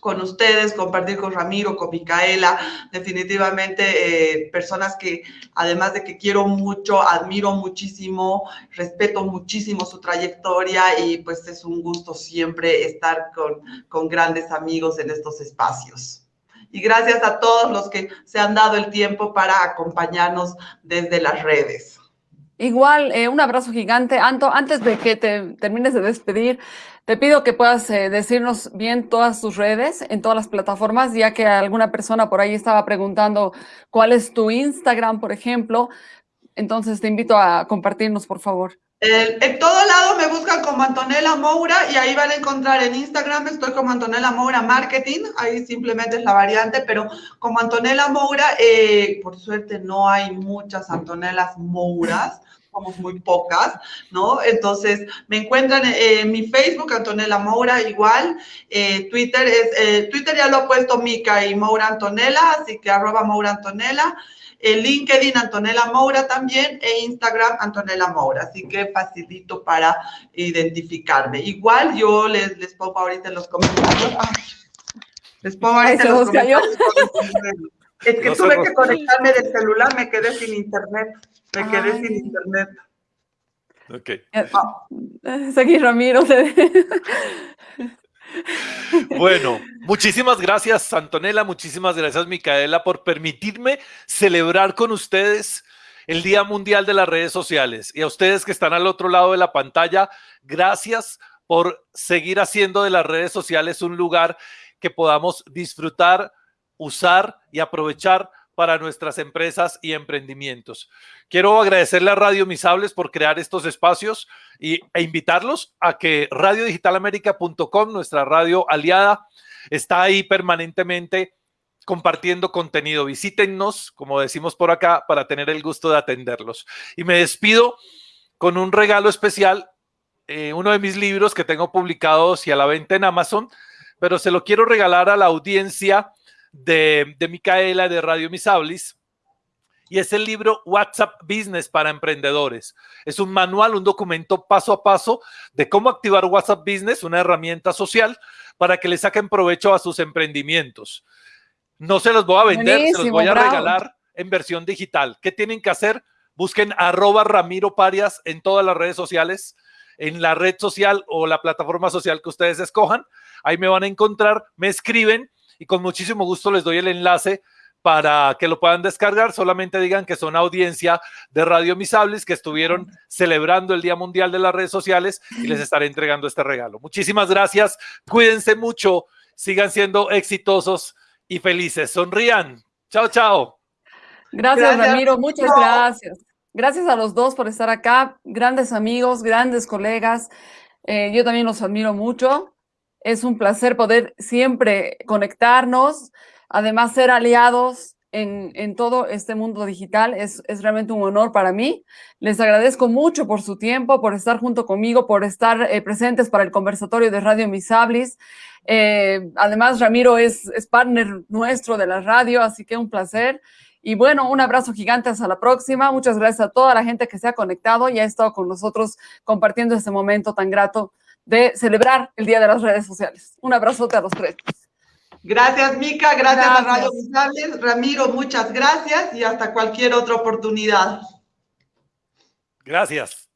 con ustedes, compartir con Ramiro, con Micaela, definitivamente eh, personas que además de que quiero mucho, admiro muchísimo, respeto muchísimo su trayectoria y pues es un gusto siempre estar con, con grandes amigos en estos espacios. Y gracias a todos los que se han dado el tiempo para acompañarnos desde las redes. Igual, eh, un abrazo gigante. Anto, antes de que te termines de despedir, te pido que puedas eh, decirnos bien todas tus redes en todas las plataformas, ya que alguna persona por ahí estaba preguntando cuál es tu Instagram, por ejemplo. Entonces te invito a compartirnos, por favor. En todo lado me buscan como Antonella Moura y ahí van a encontrar en Instagram, estoy como Antonella Moura Marketing, ahí simplemente es la variante, pero como Antonella Moura, eh, por suerte no hay muchas Antonellas Mouras, somos muy pocas, ¿no? Entonces, me encuentran en, mi Facebook, Antonella Moura, igual, eh, Twitter, es, eh, Twitter ya lo ha puesto Mica y Moura Antonella, así que arroba Moura Antonella, el LinkedIn Antonella Moura también e Instagram Antonella Moura, así que facilito para identificarme. Igual yo les, les pongo ahorita en los comentarios, ay, les pongo ahorita en los comentarios. Es que no tuve que conectarme del celular, me quedé sin internet. Me Ay. quedé sin internet. Ok. Ah. Seguí, Ramiro. Bueno, muchísimas gracias, Antonella. Muchísimas gracias, Micaela, por permitirme celebrar con ustedes el Día Mundial de las Redes Sociales. Y a ustedes que están al otro lado de la pantalla, gracias por seguir haciendo de las redes sociales un lugar que podamos disfrutar, usar y aprovechar para nuestras empresas y emprendimientos. Quiero agradecerle a Radio Misables por crear estos espacios y, e invitarlos a que radiodigitalamerica.com, nuestra radio aliada, está ahí permanentemente compartiendo contenido. Visítennos, como decimos por acá, para tener el gusto de atenderlos. Y me despido con un regalo especial, eh, uno de mis libros que tengo publicados y a la venta en Amazon, pero se lo quiero regalar a la audiencia de, de Micaela de Radio Misablis y es el libro WhatsApp Business para emprendedores. Es un manual, un documento paso a paso de cómo activar WhatsApp Business, una herramienta social, para que le saquen provecho a sus emprendimientos. No se los voy a vender, se los voy a regalar en versión digital. ¿Qué tienen que hacer? Busquen arroba Ramiro Parias en todas las redes sociales, en la red social o la plataforma social que ustedes escojan. Ahí me van a encontrar, me escriben y con muchísimo gusto les doy el enlace para que lo puedan descargar. Solamente digan que son audiencia de Radio Misables que estuvieron celebrando el Día Mundial de las Redes Sociales y les estaré entregando este regalo. Muchísimas gracias. Cuídense mucho. Sigan siendo exitosos y felices. Sonrían. Chao, chao. Gracias, Ramiro. Muchas gracias. Gracias a los dos por estar acá. Grandes amigos, grandes colegas. Eh, yo también los admiro mucho. Es un placer poder siempre conectarnos, además ser aliados en, en todo este mundo digital. Es, es, realmente un honor para mí. Les agradezco mucho por su tiempo, por estar junto conmigo, por estar eh, presentes para el conversatorio de Radio Misablis. Eh, además, Ramiro es, es partner nuestro de la radio, así que un placer. Y bueno, un abrazo gigante hasta la próxima. Muchas gracias a toda la gente que se ha conectado y ha estado con nosotros compartiendo este momento tan grato de celebrar el Día de las Redes Sociales. Un abrazote a los tres. Gracias, Mica. Gracias, gracias. a Radio González. Ramiro, muchas gracias y hasta cualquier otra oportunidad. Gracias.